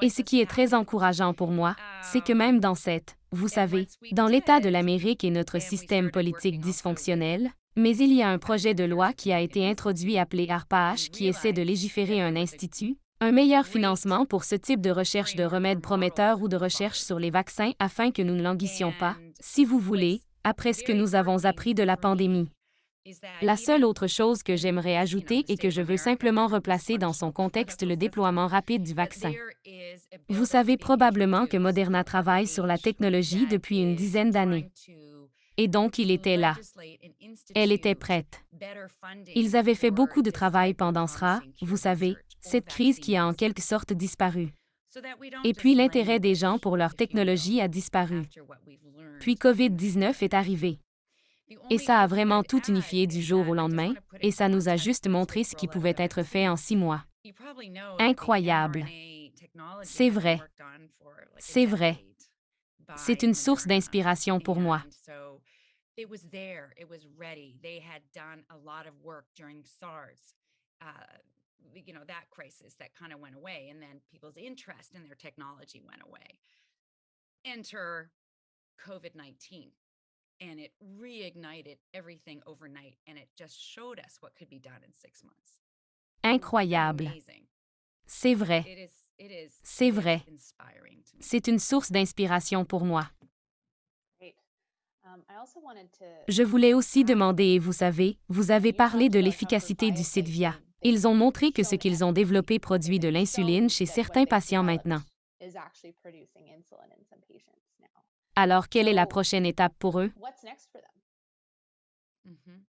Et ce qui est très encourageant pour moi, c'est que même dans cette, vous savez, dans l'État de l'Amérique et notre système politique dysfonctionnel, mais il y a un projet de loi qui a été introduit appelé ARPAH qui essaie de légiférer un institut, un meilleur financement pour ce type de recherche de remèdes prometteurs ou de recherche sur les vaccins afin que nous ne languissions pas, si vous voulez, après ce que nous avons appris de la pandémie. La seule autre chose que j'aimerais ajouter et que je veux simplement replacer dans son contexte le déploiement rapide du vaccin. Vous savez probablement que Moderna travaille sur la technologie depuis une dizaine d'années. Et donc il était là. Elle était prête. Ils avaient fait beaucoup de travail pendant ce vous savez, cette crise qui a en quelque sorte disparu. Et puis l'intérêt des gens pour leur technologie a disparu. Puis COVID-19 est arrivé. Et ça a vraiment tout unifié du jour au lendemain, et ça nous a juste montré ce qui pouvait être fait en six mois. Incroyable. C'est vrai. C'est vrai. C'est une source d'inspiration pour moi. you know that crisis that kind of went away and then people's interest in their technology went away enter covid-19 and it reignited everything overnight and it just showed us what could be done in six months. Incroyable. C'est vrai. C'est vrai. C'est une source d'inspiration pour moi. Um, Je voulais aussi demander, vous savez, vous avez parlé de l'efficacité du Sidvia. Ils ont montré que ce qu'ils ont développé produit de l'insuline chez certains patients maintenant. Alors, quelle est la prochaine étape pour eux? Mm-hmm.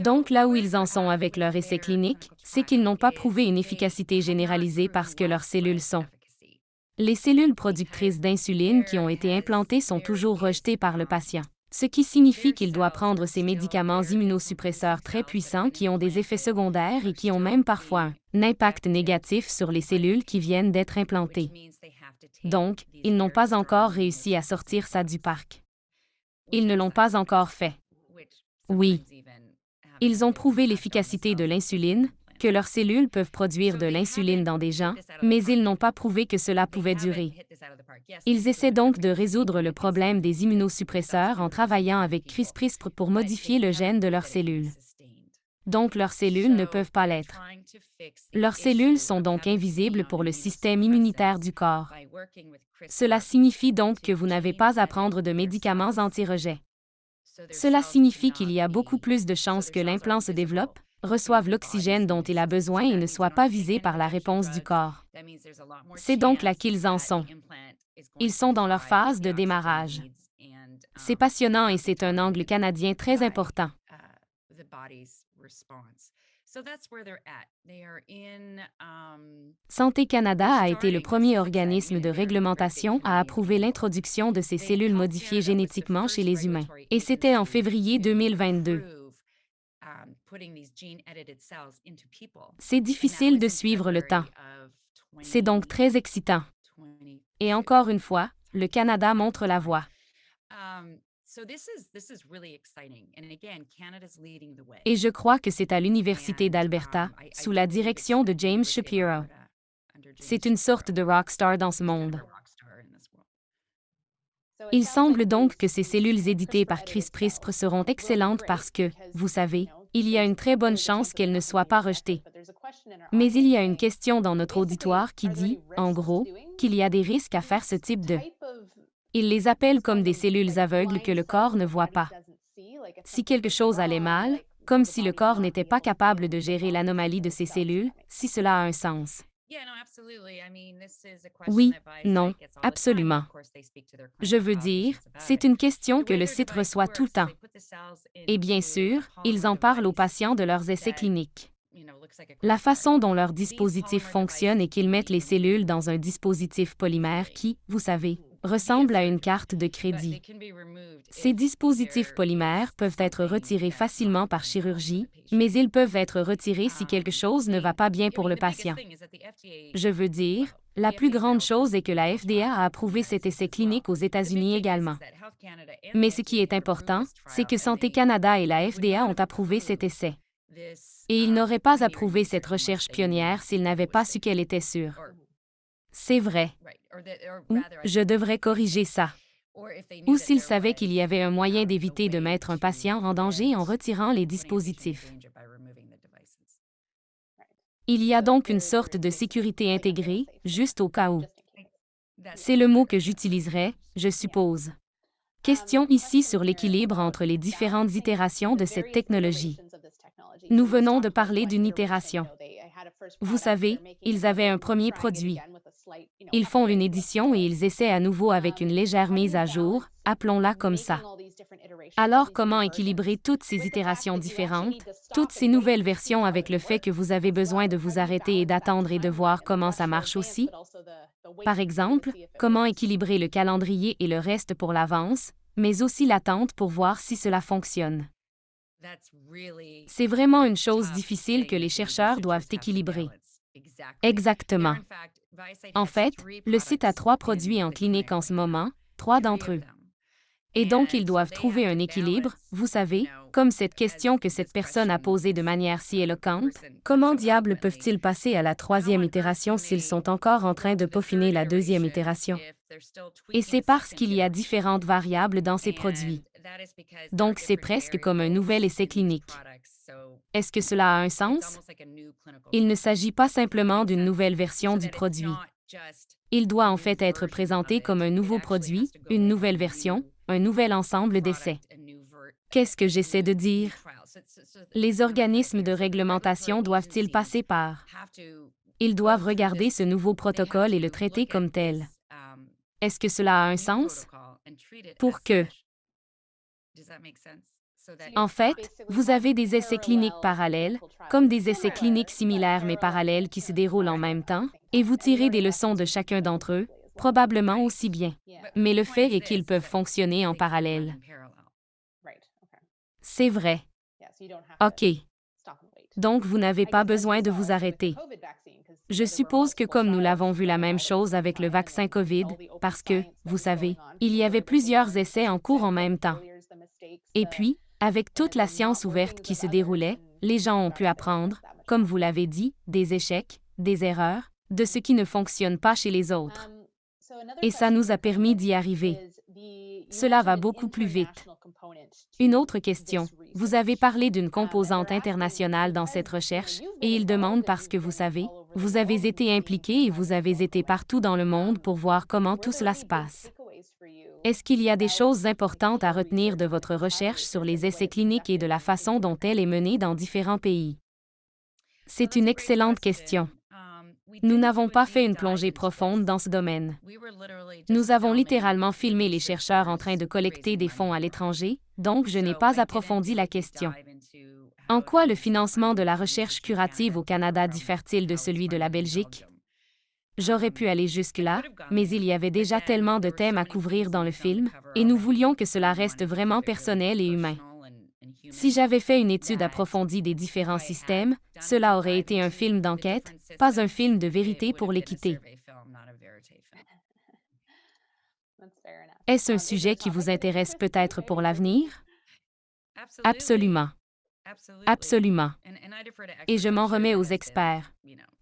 Donc, là où ils en sont avec leur essai clinique, c'est qu'ils n'ont pas prouvé une efficacité généralisée parce que leurs cellules sont. Les cellules productrices d'insuline qui ont été implantées sont toujours rejetées par le patient, ce qui signifie qu'il doit prendre ces médicaments immunosuppresseurs très puissants qui ont des effets secondaires et qui ont même parfois un impact négatif sur les cellules qui viennent d'être implantées. Donc, ils n'ont pas encore réussi à sortir ça du parc. Ils ne l'ont pas encore fait. Oui. Ils ont prouvé l'efficacité de l'insuline, que leurs cellules peuvent produire de l'insuline dans des gens, mais ils n'ont pas prouvé que cela pouvait durer. Ils essaient donc de résoudre le problème des immunosuppresseurs en travaillant avec CRISPR pour modifier le gène de leurs cellules donc leurs cellules ne peuvent pas l'être. Leurs cellules sont donc invisibles pour le système immunitaire du corps. Cela signifie donc que vous n'avez pas à prendre de médicaments anti-rejet. Cela signifie qu'il y a beaucoup plus de chances que l'implant se développe, reçoive l'oxygène dont il a besoin et ne soit pas visé par la réponse du corps. C'est donc là qu'ils en sont. Ils sont dans leur phase de démarrage. C'est passionnant et c'est un angle canadien très important. Santé Canada a été le premier organisme de réglementation à approuver l'introduction de ces cellules modifiées génétiquement chez les humains. Et c'était en février 2022. C'est difficile de suivre le temps. C'est donc très excitant. Et encore une fois, le Canada montre la voie. Et je crois que c'est à l'Université d'Alberta, sous la direction de James Shapiro. C'est une sorte de rockstar dans ce monde. Il semble donc que ces cellules éditées par Chris Prispre seront excellentes parce que, vous savez, il y a une très bonne chance qu'elles ne soient pas rejetées. Mais il y a une question dans notre auditoire qui dit, en gros, qu'il y a des risques à faire ce type de... Il les appelle comme des cellules aveugles que le corps ne voit pas. Si quelque chose allait mal, comme si le corps n'était pas capable de gérer l'anomalie de ces cellules, si cela a un sens. Oui, non, absolument. Je veux dire, c'est une question que le site reçoit tout le temps. Et bien sûr, ils en parlent aux patients de leurs essais cliniques. La façon dont leur dispositif fonctionne est qu'ils mettent les cellules dans un dispositif polymère qui, vous savez, ressemble à une carte de crédit. Ces dispositifs polymères peuvent être retirés facilement par chirurgie, mais ils peuvent être retirés si quelque chose ne va pas bien pour le patient. Je veux dire, la plus grande chose est que la FDA a approuvé cet essai clinique aux États-Unis également. Mais ce qui est important, c'est que Santé Canada et la FDA ont approuvé cet essai. Et ils n'auraient pas approuvé cette recherche pionnière s'ils n'avaient pas su qu'elle était sûre. C'est vrai. Ou je devrais corriger ça. Ou s'ils savaient qu'il y avait un moyen d'éviter de mettre un patient en danger en retirant les dispositifs. Il y a donc une sorte de sécurité intégrée, juste au cas où. C'est le mot que j'utiliserais, je suppose. Question ici sur l'équilibre entre les différentes itérations de cette technologie. Nous venons de parler d'une itération. Vous savez, ils avaient un premier produit. Ils font une édition et ils essaient à nouveau avec une légère mise à jour, appelons-la comme ça. Alors comment équilibrer toutes ces itérations différentes, toutes ces nouvelles versions avec le fait que vous avez besoin de vous arrêter et d'attendre et de voir comment ça marche aussi? Par exemple, comment équilibrer le calendrier et le reste pour l'avance, mais aussi l'attente pour voir si cela fonctionne. C'est vraiment une chose difficile que les chercheurs doivent équilibrer. Exactement. En fait, le site a trois produits en clinique en ce moment, trois d'entre eux. Et donc, ils doivent trouver un équilibre, vous savez, comme cette question que cette personne a posée de manière si éloquente. Comment diable peuvent-ils passer à la troisième itération s'ils sont encore en train de peaufiner la deuxième itération? Et c'est parce qu'il y a différentes variables dans ces produits. Donc, c'est presque comme un nouvel essai clinique. Est-ce que cela a un sens? Il ne s'agit pas simplement d'une nouvelle version du produit. Il doit en fait être présenté comme un nouveau produit, une nouvelle version, un nouvel ensemble d'essais. Qu'est-ce que j'essaie de dire? Les organismes de réglementation doivent-ils passer par? Ils doivent regarder ce nouveau protocole et le traiter comme tel. Est-ce que cela a un sens? Pour que en fait, vous avez des essais cliniques parallèles, comme des essais cliniques similaires mais parallèles qui se déroulent en même temps, et vous tirez des leçons de chacun d'entre eux, probablement aussi bien. Mais le fait est qu'ils peuvent fonctionner en parallèle. C'est vrai. OK. Donc, vous n'avez pas besoin de vous arrêter. Je suppose que comme nous l'avons vu la même chose avec le vaccin COVID, parce que, vous savez, il y avait plusieurs essais en cours en même temps. Et puis, avec toute la science ouverte qui se déroulait, les gens ont pu apprendre, comme vous l'avez dit, des échecs, des erreurs, de ce qui ne fonctionne pas chez les autres. Et ça nous a permis d'y arriver. Cela va beaucoup plus vite. Une autre question. Vous avez parlé d'une composante internationale dans cette recherche, et il demande parce que vous savez, vous avez été impliqué et vous avez été partout dans le monde pour voir comment tout cela se passe. Est-ce qu'il y a des choses importantes à retenir de votre recherche sur les essais cliniques et de la façon dont elle est menée dans différents pays? C'est une excellente question. Nous n'avons pas fait une plongée profonde dans ce domaine. Nous avons littéralement filmé les chercheurs en train de collecter des fonds à l'étranger, donc je n'ai pas approfondi la question. En quoi le financement de la recherche curative au Canada diffère-t-il de celui de la Belgique? J'aurais pu aller jusque-là, mais il y avait déjà tellement de thèmes à couvrir dans le film, et nous voulions que cela reste vraiment personnel et humain. Si j'avais fait une étude approfondie des différents systèmes, cela aurait été un film d'enquête, pas un film de vérité pour l'équité. Est-ce un sujet qui vous intéresse peut-être pour l'avenir? Absolument. Absolument. Et je m'en remets aux experts.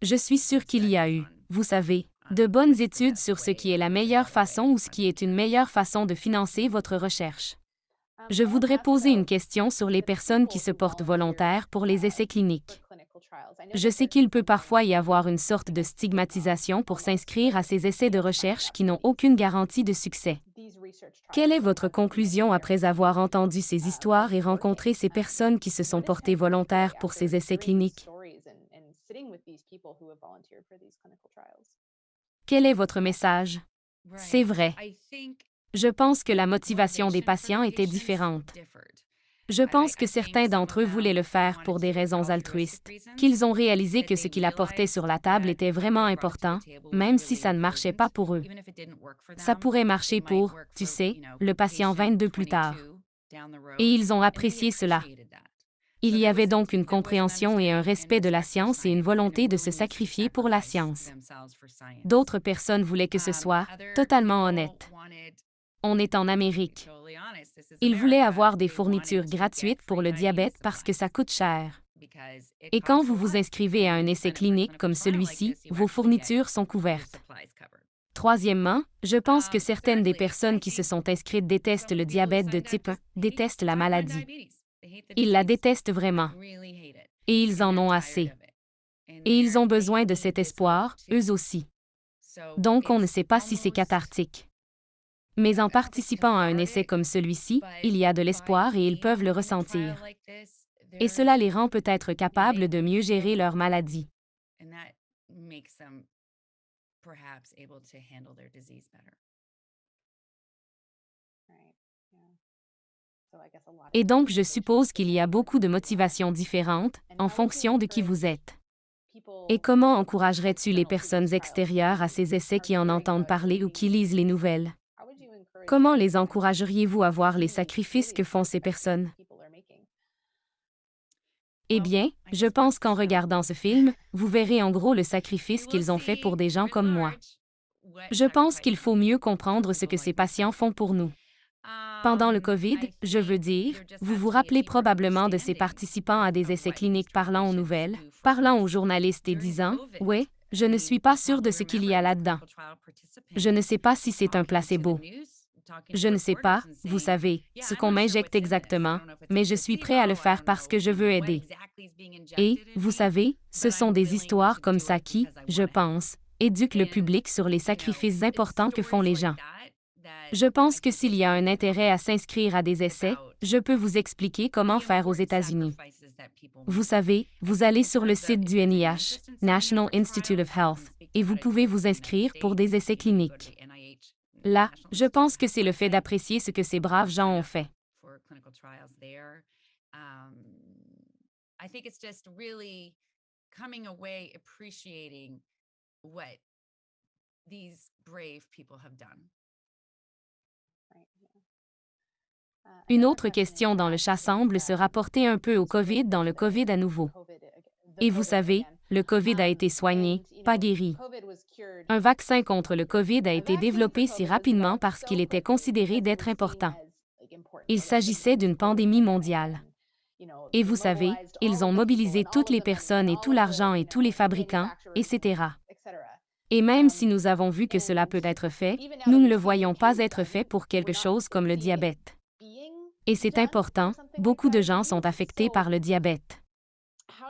Je suis sûr qu'il y a eu, vous savez, de bonnes études sur ce qui est la meilleure façon ou ce qui est une meilleure façon de financer votre recherche. Je voudrais poser une question sur les personnes qui se portent volontaires pour les essais cliniques. Je sais qu'il peut parfois y avoir une sorte de stigmatisation pour s'inscrire à ces essais de recherche qui n'ont aucune garantie de succès. Quelle est votre conclusion après avoir entendu ces histoires et rencontré ces personnes qui se sont portées volontaires pour ces essais cliniques? Quel est votre message? C'est vrai. Je pense que la motivation des patients était différente. Je pense que certains d'entre eux voulaient le faire pour des raisons altruistes, qu'ils ont réalisé que ce qu'il apportait sur la table était vraiment important, même si ça ne marchait pas pour eux. Ça pourrait marcher pour, tu sais, le patient 22 plus tard. Et ils ont apprécié cela. Il y avait donc une compréhension et un respect de la science et une volonté de se sacrifier pour la science. D'autres personnes voulaient que ce soit totalement honnête. On est en Amérique. Ils voulaient avoir des fournitures gratuites pour le diabète parce que ça coûte cher. Et quand vous vous inscrivez à un essai clinique comme celui-ci, vos fournitures sont couvertes. Troisièmement, je pense que certaines des personnes qui se sont inscrites détestent le diabète de type 1, détestent la maladie. Ils la détestent vraiment. Et ils en ont assez. Et ils ont besoin de cet espoir, eux aussi. Donc on ne sait pas si c'est cathartique. Mais en participant à un essai comme celui-ci, il y a de l'espoir et ils peuvent le ressentir. Et cela les rend peut-être capables de mieux gérer leur maladie. Et donc, je suppose qu'il y a beaucoup de motivations différentes en fonction de qui vous êtes. Et comment encouragerais-tu les personnes extérieures à ces essais qui en entendent parler ou qui lisent les nouvelles? Comment les encourageriez-vous à voir les sacrifices que font ces personnes? Eh bien, je pense qu'en regardant ce film, vous verrez en gros le sacrifice qu'ils ont fait pour des gens comme moi. Je pense qu'il faut mieux comprendre ce que ces patients font pour nous. Pendant le COVID, je veux dire, vous vous rappelez probablement de ces participants à des essais cliniques parlant aux nouvelles, parlant aux journalistes et disant, Oui, je ne suis pas sûr de ce qu'il y a là-dedans. Je ne sais pas si c'est un placebo. Je ne sais pas, vous savez, ce qu'on m'injecte exactement, mais je suis prêt à le faire parce que je veux aider. Et, vous savez, ce sont des histoires comme ça qui, je pense, éduquent le public sur les sacrifices importants que font les gens. Je pense que s'il y a un intérêt à s'inscrire à des essais, je peux vous expliquer comment faire aux États-Unis. Vous savez, vous allez sur le site du NIH, National Institute of Health, et vous pouvez vous inscrire pour des essais cliniques. Là, je pense que c'est le fait d'apprécier ce que ces braves gens ont fait. Une autre question dans le chat semble se rapporter un peu au COVID dans le COVID à nouveau. Et vous savez, le COVID a été soigné, pas guéri. Un vaccin contre le COVID a été développé si rapidement parce qu'il était considéré d'être important. Il s'agissait d'une pandémie mondiale. Et vous savez, ils ont mobilisé toutes les personnes et tout l'argent et tous les fabricants, etc. Et même si nous avons vu que cela peut être fait, nous ne le voyons pas être fait pour quelque chose comme le diabète. Et c'est important, beaucoup de gens sont affectés par le diabète.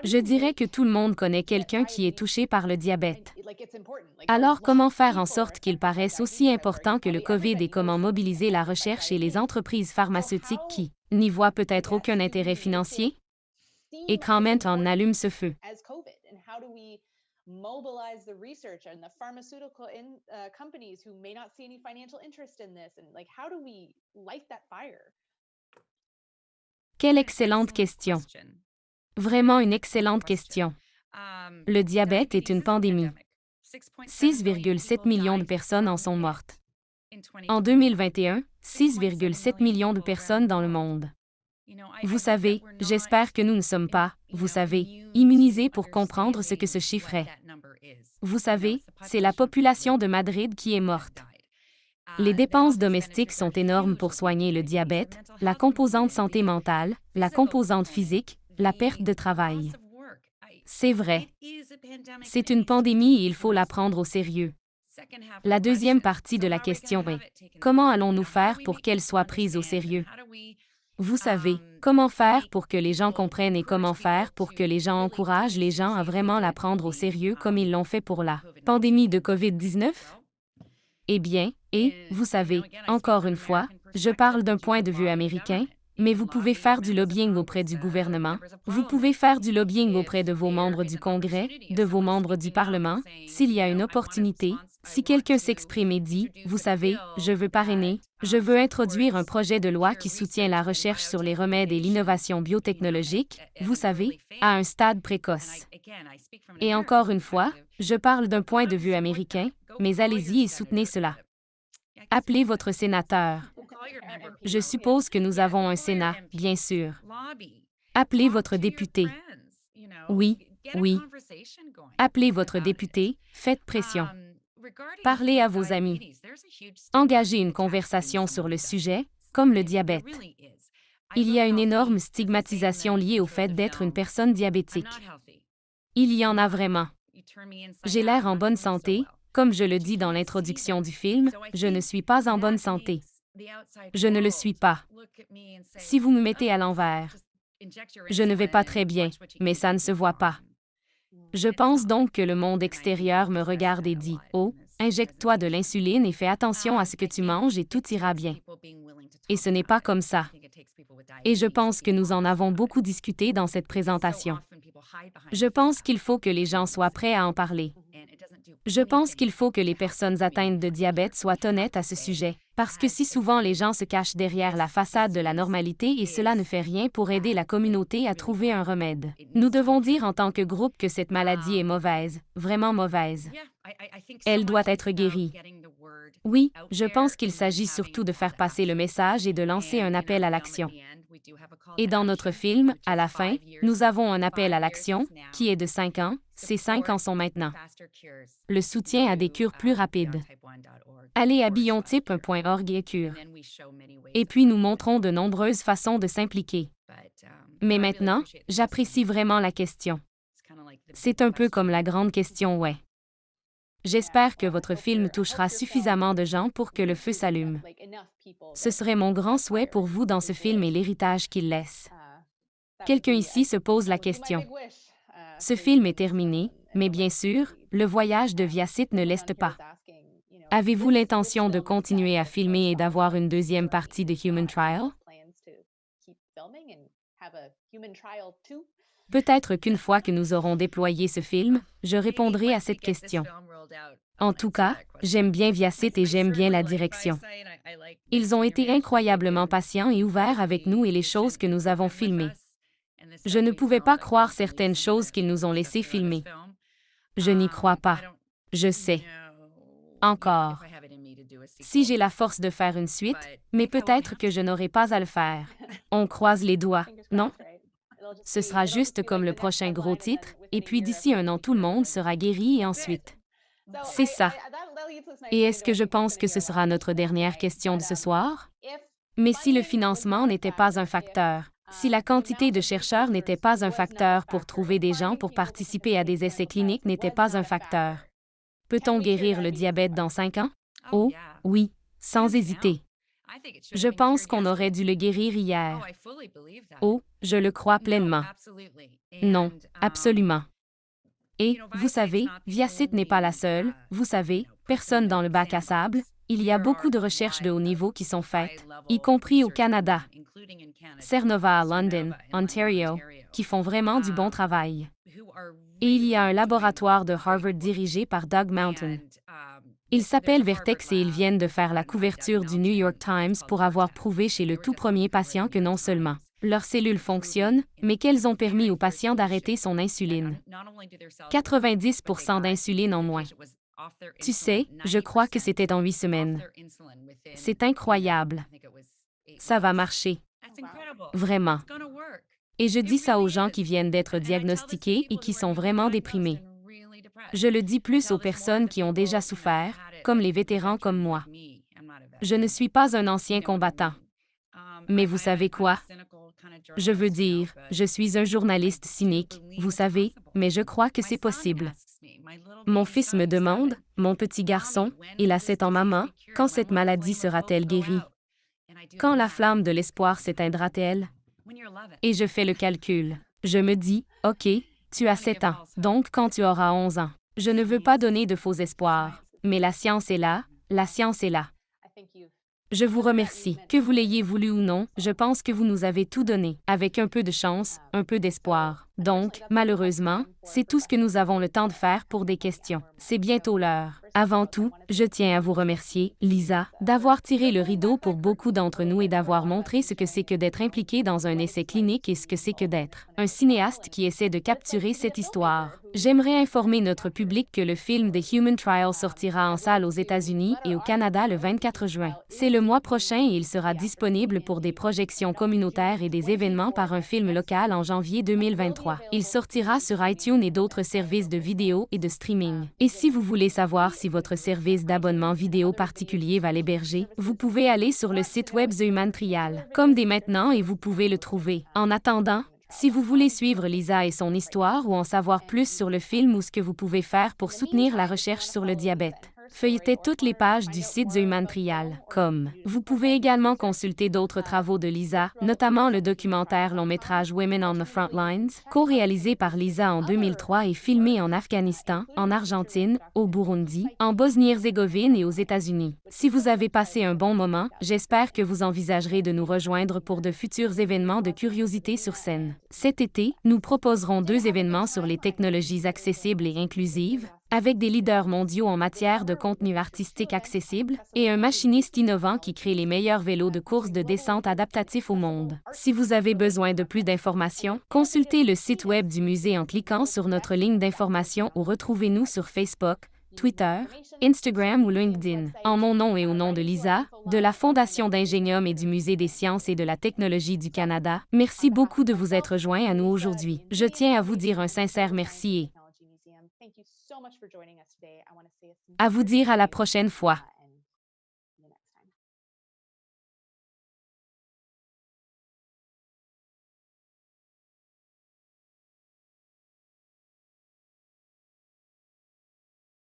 Je dirais que tout le monde connaît quelqu'un qui est touché par le diabète. Alors, comment faire en sorte qu'il paraisse aussi important que le COVID et comment mobiliser la recherche et les entreprises pharmaceutiques qui n'y voient peut-être aucun intérêt financier? Et comment on allume ce feu? Quelle excellente question. Vraiment une excellente question. Le diabète est une pandémie. 6,7 millions de personnes en sont mortes. En 2021, 6,7 millions de personnes dans le monde. Vous savez, j'espère que nous ne sommes pas, vous savez, immunisés pour comprendre ce que ce chiffre est. Vous savez, c'est la population de Madrid qui est morte. Les dépenses domestiques sont énormes pour soigner le diabète, la composante santé mentale, la composante physique, la perte de travail. C'est vrai. C'est une pandémie et il faut la prendre au sérieux. La deuxième partie de la question est, comment allons-nous faire pour qu'elle soit prise au sérieux? Vous savez, comment faire pour que les gens comprennent et comment faire pour que les gens encouragent les gens à vraiment la prendre au sérieux comme ils l'ont fait pour la pandémie de COVID-19? Eh bien, et, vous savez, encore une fois, je parle d'un point de vue américain, mais vous pouvez faire du lobbying auprès du gouvernement, vous pouvez faire du lobbying auprès de vos membres du Congrès, de vos membres du Parlement, s'il y a une opportunité, si quelqu'un s'exprime et dit, vous savez, je veux parrainer, je veux introduire un projet de loi qui soutient la recherche sur les remèdes et l'innovation biotechnologique, vous savez, à un stade précoce. Et encore une fois, je parle d'un point de vue américain, mais allez-y et soutenez cela. Appelez votre sénateur. Je suppose que nous avons un Sénat, bien sûr. Appelez votre député. Oui, oui. Appelez votre député, faites pression. Parlez à vos amis. Engagez une conversation sur le sujet, comme le diabète. Il y a une énorme stigmatisation liée au fait d'être une personne diabétique. Il y en a vraiment. J'ai l'air en bonne santé, comme je le dis dans l'introduction du film, je ne suis pas en bonne santé. Je ne le suis pas. Si vous me mettez à l'envers, je ne vais pas très bien, mais ça ne se voit pas. Je pense donc que le monde extérieur me regarde et dit, Oh, injecte-toi de l'insuline et fais attention à ce que tu manges et tout ira bien. Et ce n'est pas comme ça. Et je pense que nous en avons beaucoup discuté dans cette présentation. Je pense qu'il faut que les gens soient prêts à en parler. Je pense qu'il faut que les personnes atteintes de diabète soient honnêtes à ce sujet, parce que si souvent les gens se cachent derrière la façade de la normalité et cela ne fait rien pour aider la communauté à trouver un remède. Nous devons dire en tant que groupe que cette maladie est mauvaise, vraiment mauvaise. Elle doit être guérie. Oui, je pense qu'il s'agit surtout de faire passer le message et de lancer un appel à l'action. Et dans notre film, à la fin, nous avons un appel à l'action, qui est de 5 ans, ces 5 ans sont maintenant. Le soutien à des cures plus rapides. Allez à biontype.org et cure. Et puis nous montrons de nombreuses façons de s'impliquer. Mais maintenant, j'apprécie vraiment la question. C'est un peu comme la grande question ouais. J'espère que votre film touchera suffisamment de gens pour que le feu s'allume. Ce serait mon grand souhait pour vous dans ce film et l'héritage qu'il laisse. Quelqu'un ici se pose la question. Ce film est terminé, mais bien sûr, le voyage de Viacite ne l'est pas. Avez-vous l'intention de continuer à filmer et d'avoir une deuxième partie de Human Trial? Peut-être qu'une fois que nous aurons déployé ce film, je répondrai à cette question. En tout cas, j'aime bien Viacite et j'aime bien la direction. Ils ont été incroyablement patients et ouverts avec nous et les choses que nous avons filmées. Je ne pouvais pas croire certaines choses qu'ils nous ont laissé filmer. Je n'y crois pas. Je sais. Encore. Si j'ai la force de faire une suite, mais peut-être que je n'aurai pas à le faire. On croise les doigts, non? Ce sera juste comme le prochain gros titre, et puis d'ici un an, tout le monde sera guéri et ensuite. C'est ça. Et est-ce que je pense que ce sera notre dernière question de ce soir? Mais si le financement n'était pas un facteur, si la quantité de chercheurs n'était pas un facteur pour trouver des gens pour participer à des essais cliniques n'était pas un facteur, peut-on guérir le diabète dans cinq ans? Oh, oui, sans hésiter. Je pense qu'on aurait dû le guérir hier. Oh, je le crois pleinement. Non, absolument. Et, vous savez, Viacite n'est pas la seule, vous savez, personne dans le bac à sable, il y a beaucoup de recherches de haut niveau qui sont faites, y compris au Canada. Cernova à London, Ontario, qui font vraiment du bon travail. Et il y a un laboratoire de Harvard dirigé par Doug Mountain. Ils s'appellent Vertex et ils viennent de faire la couverture du New York Times pour avoir prouvé chez le tout premier patient que non seulement Leurs cellules fonctionnent, mais qu'elles ont permis au patient d'arrêter son insuline. 90% d'insuline en moins. Tu sais, je crois que c'était en huit semaines. C'est incroyable. Ça va marcher. Vraiment. Et je dis ça aux gens qui viennent d'être diagnostiqués et qui sont vraiment déprimés. Je le dis plus aux personnes qui ont déjà souffert, comme les vétérans comme moi. Je ne suis pas un ancien combattant. Mais vous savez quoi? Je veux dire, je suis un journaliste cynique, vous savez, mais je crois que c'est possible. Mon fils me demande, mon petit garçon, il a sept ans maman, quand cette maladie sera-t-elle guérie? Quand la flamme de l'espoir s'éteindra-t-elle? Et je fais le calcul. Je me dis, OK, tu as sept ans, donc quand tu auras onze ans. Je ne veux pas donner de faux espoirs, mais la science est là, la science est là. Je vous remercie. Que vous l'ayez voulu ou non, je pense que vous nous avez tout donné, avec un peu de chance, un peu d'espoir. Donc, malheureusement, c'est tout ce que nous avons le temps de faire pour des questions. C'est bientôt l'heure. Avant tout, je tiens à vous remercier, Lisa, d'avoir tiré le rideau pour beaucoup d'entre nous et d'avoir montré ce que c'est que d'être impliqué dans un essai clinique et ce que c'est que d'être un cinéaste qui essaie de capturer cette histoire. J'aimerais informer notre public que le film The Human Trial sortira en salle aux États-Unis et au Canada le 24 juin. C'est le mois prochain et il sera disponible pour des projections communautaires et des événements par un film local en janvier 2023. Il sortira sur iTunes et d'autres services de vidéo et de streaming. Et si vous voulez savoir votre service d'abonnement vidéo particulier va l'héberger, vous pouvez aller sur le site web The Human Trial, comme dès maintenant et vous pouvez le trouver. En attendant, si vous voulez suivre Lisa et son histoire ou en savoir plus sur le film ou ce que vous pouvez faire pour soutenir la recherche sur le diabète, Feuilletez toutes les pages du site The Human. Vous pouvez également consulter d'autres travaux de Lisa, notamment le documentaire long-métrage Women on the Front Lines, co-réalisé par Lisa en 2003 et filmé en Afghanistan, en Argentine, au Burundi, en Bosnie-Herzégovine et aux États-Unis. Si vous avez passé un bon moment, j'espère que vous envisagerez de nous rejoindre pour de futurs événements de curiosité sur scène. Cet été, nous proposerons deux événements sur les technologies accessibles et inclusives, avec des leaders mondiaux en matière de contenu artistique accessible et un machiniste innovant qui crée les meilleurs vélos de course de descente adaptatifs au monde. Si vous avez besoin de plus d'informations, consultez le site web du musée en cliquant sur notre ligne d'information ou retrouvez-nous sur Facebook, Twitter, Instagram ou LinkedIn. En mon nom et au nom de Lisa, de la Fondation d'Ingénium et du Musée des sciences et de la technologie du Canada, merci beaucoup de vous être joints à nous aujourd'hui. Je tiens à vous dire un sincère merci et à vous dire à la prochaine fois.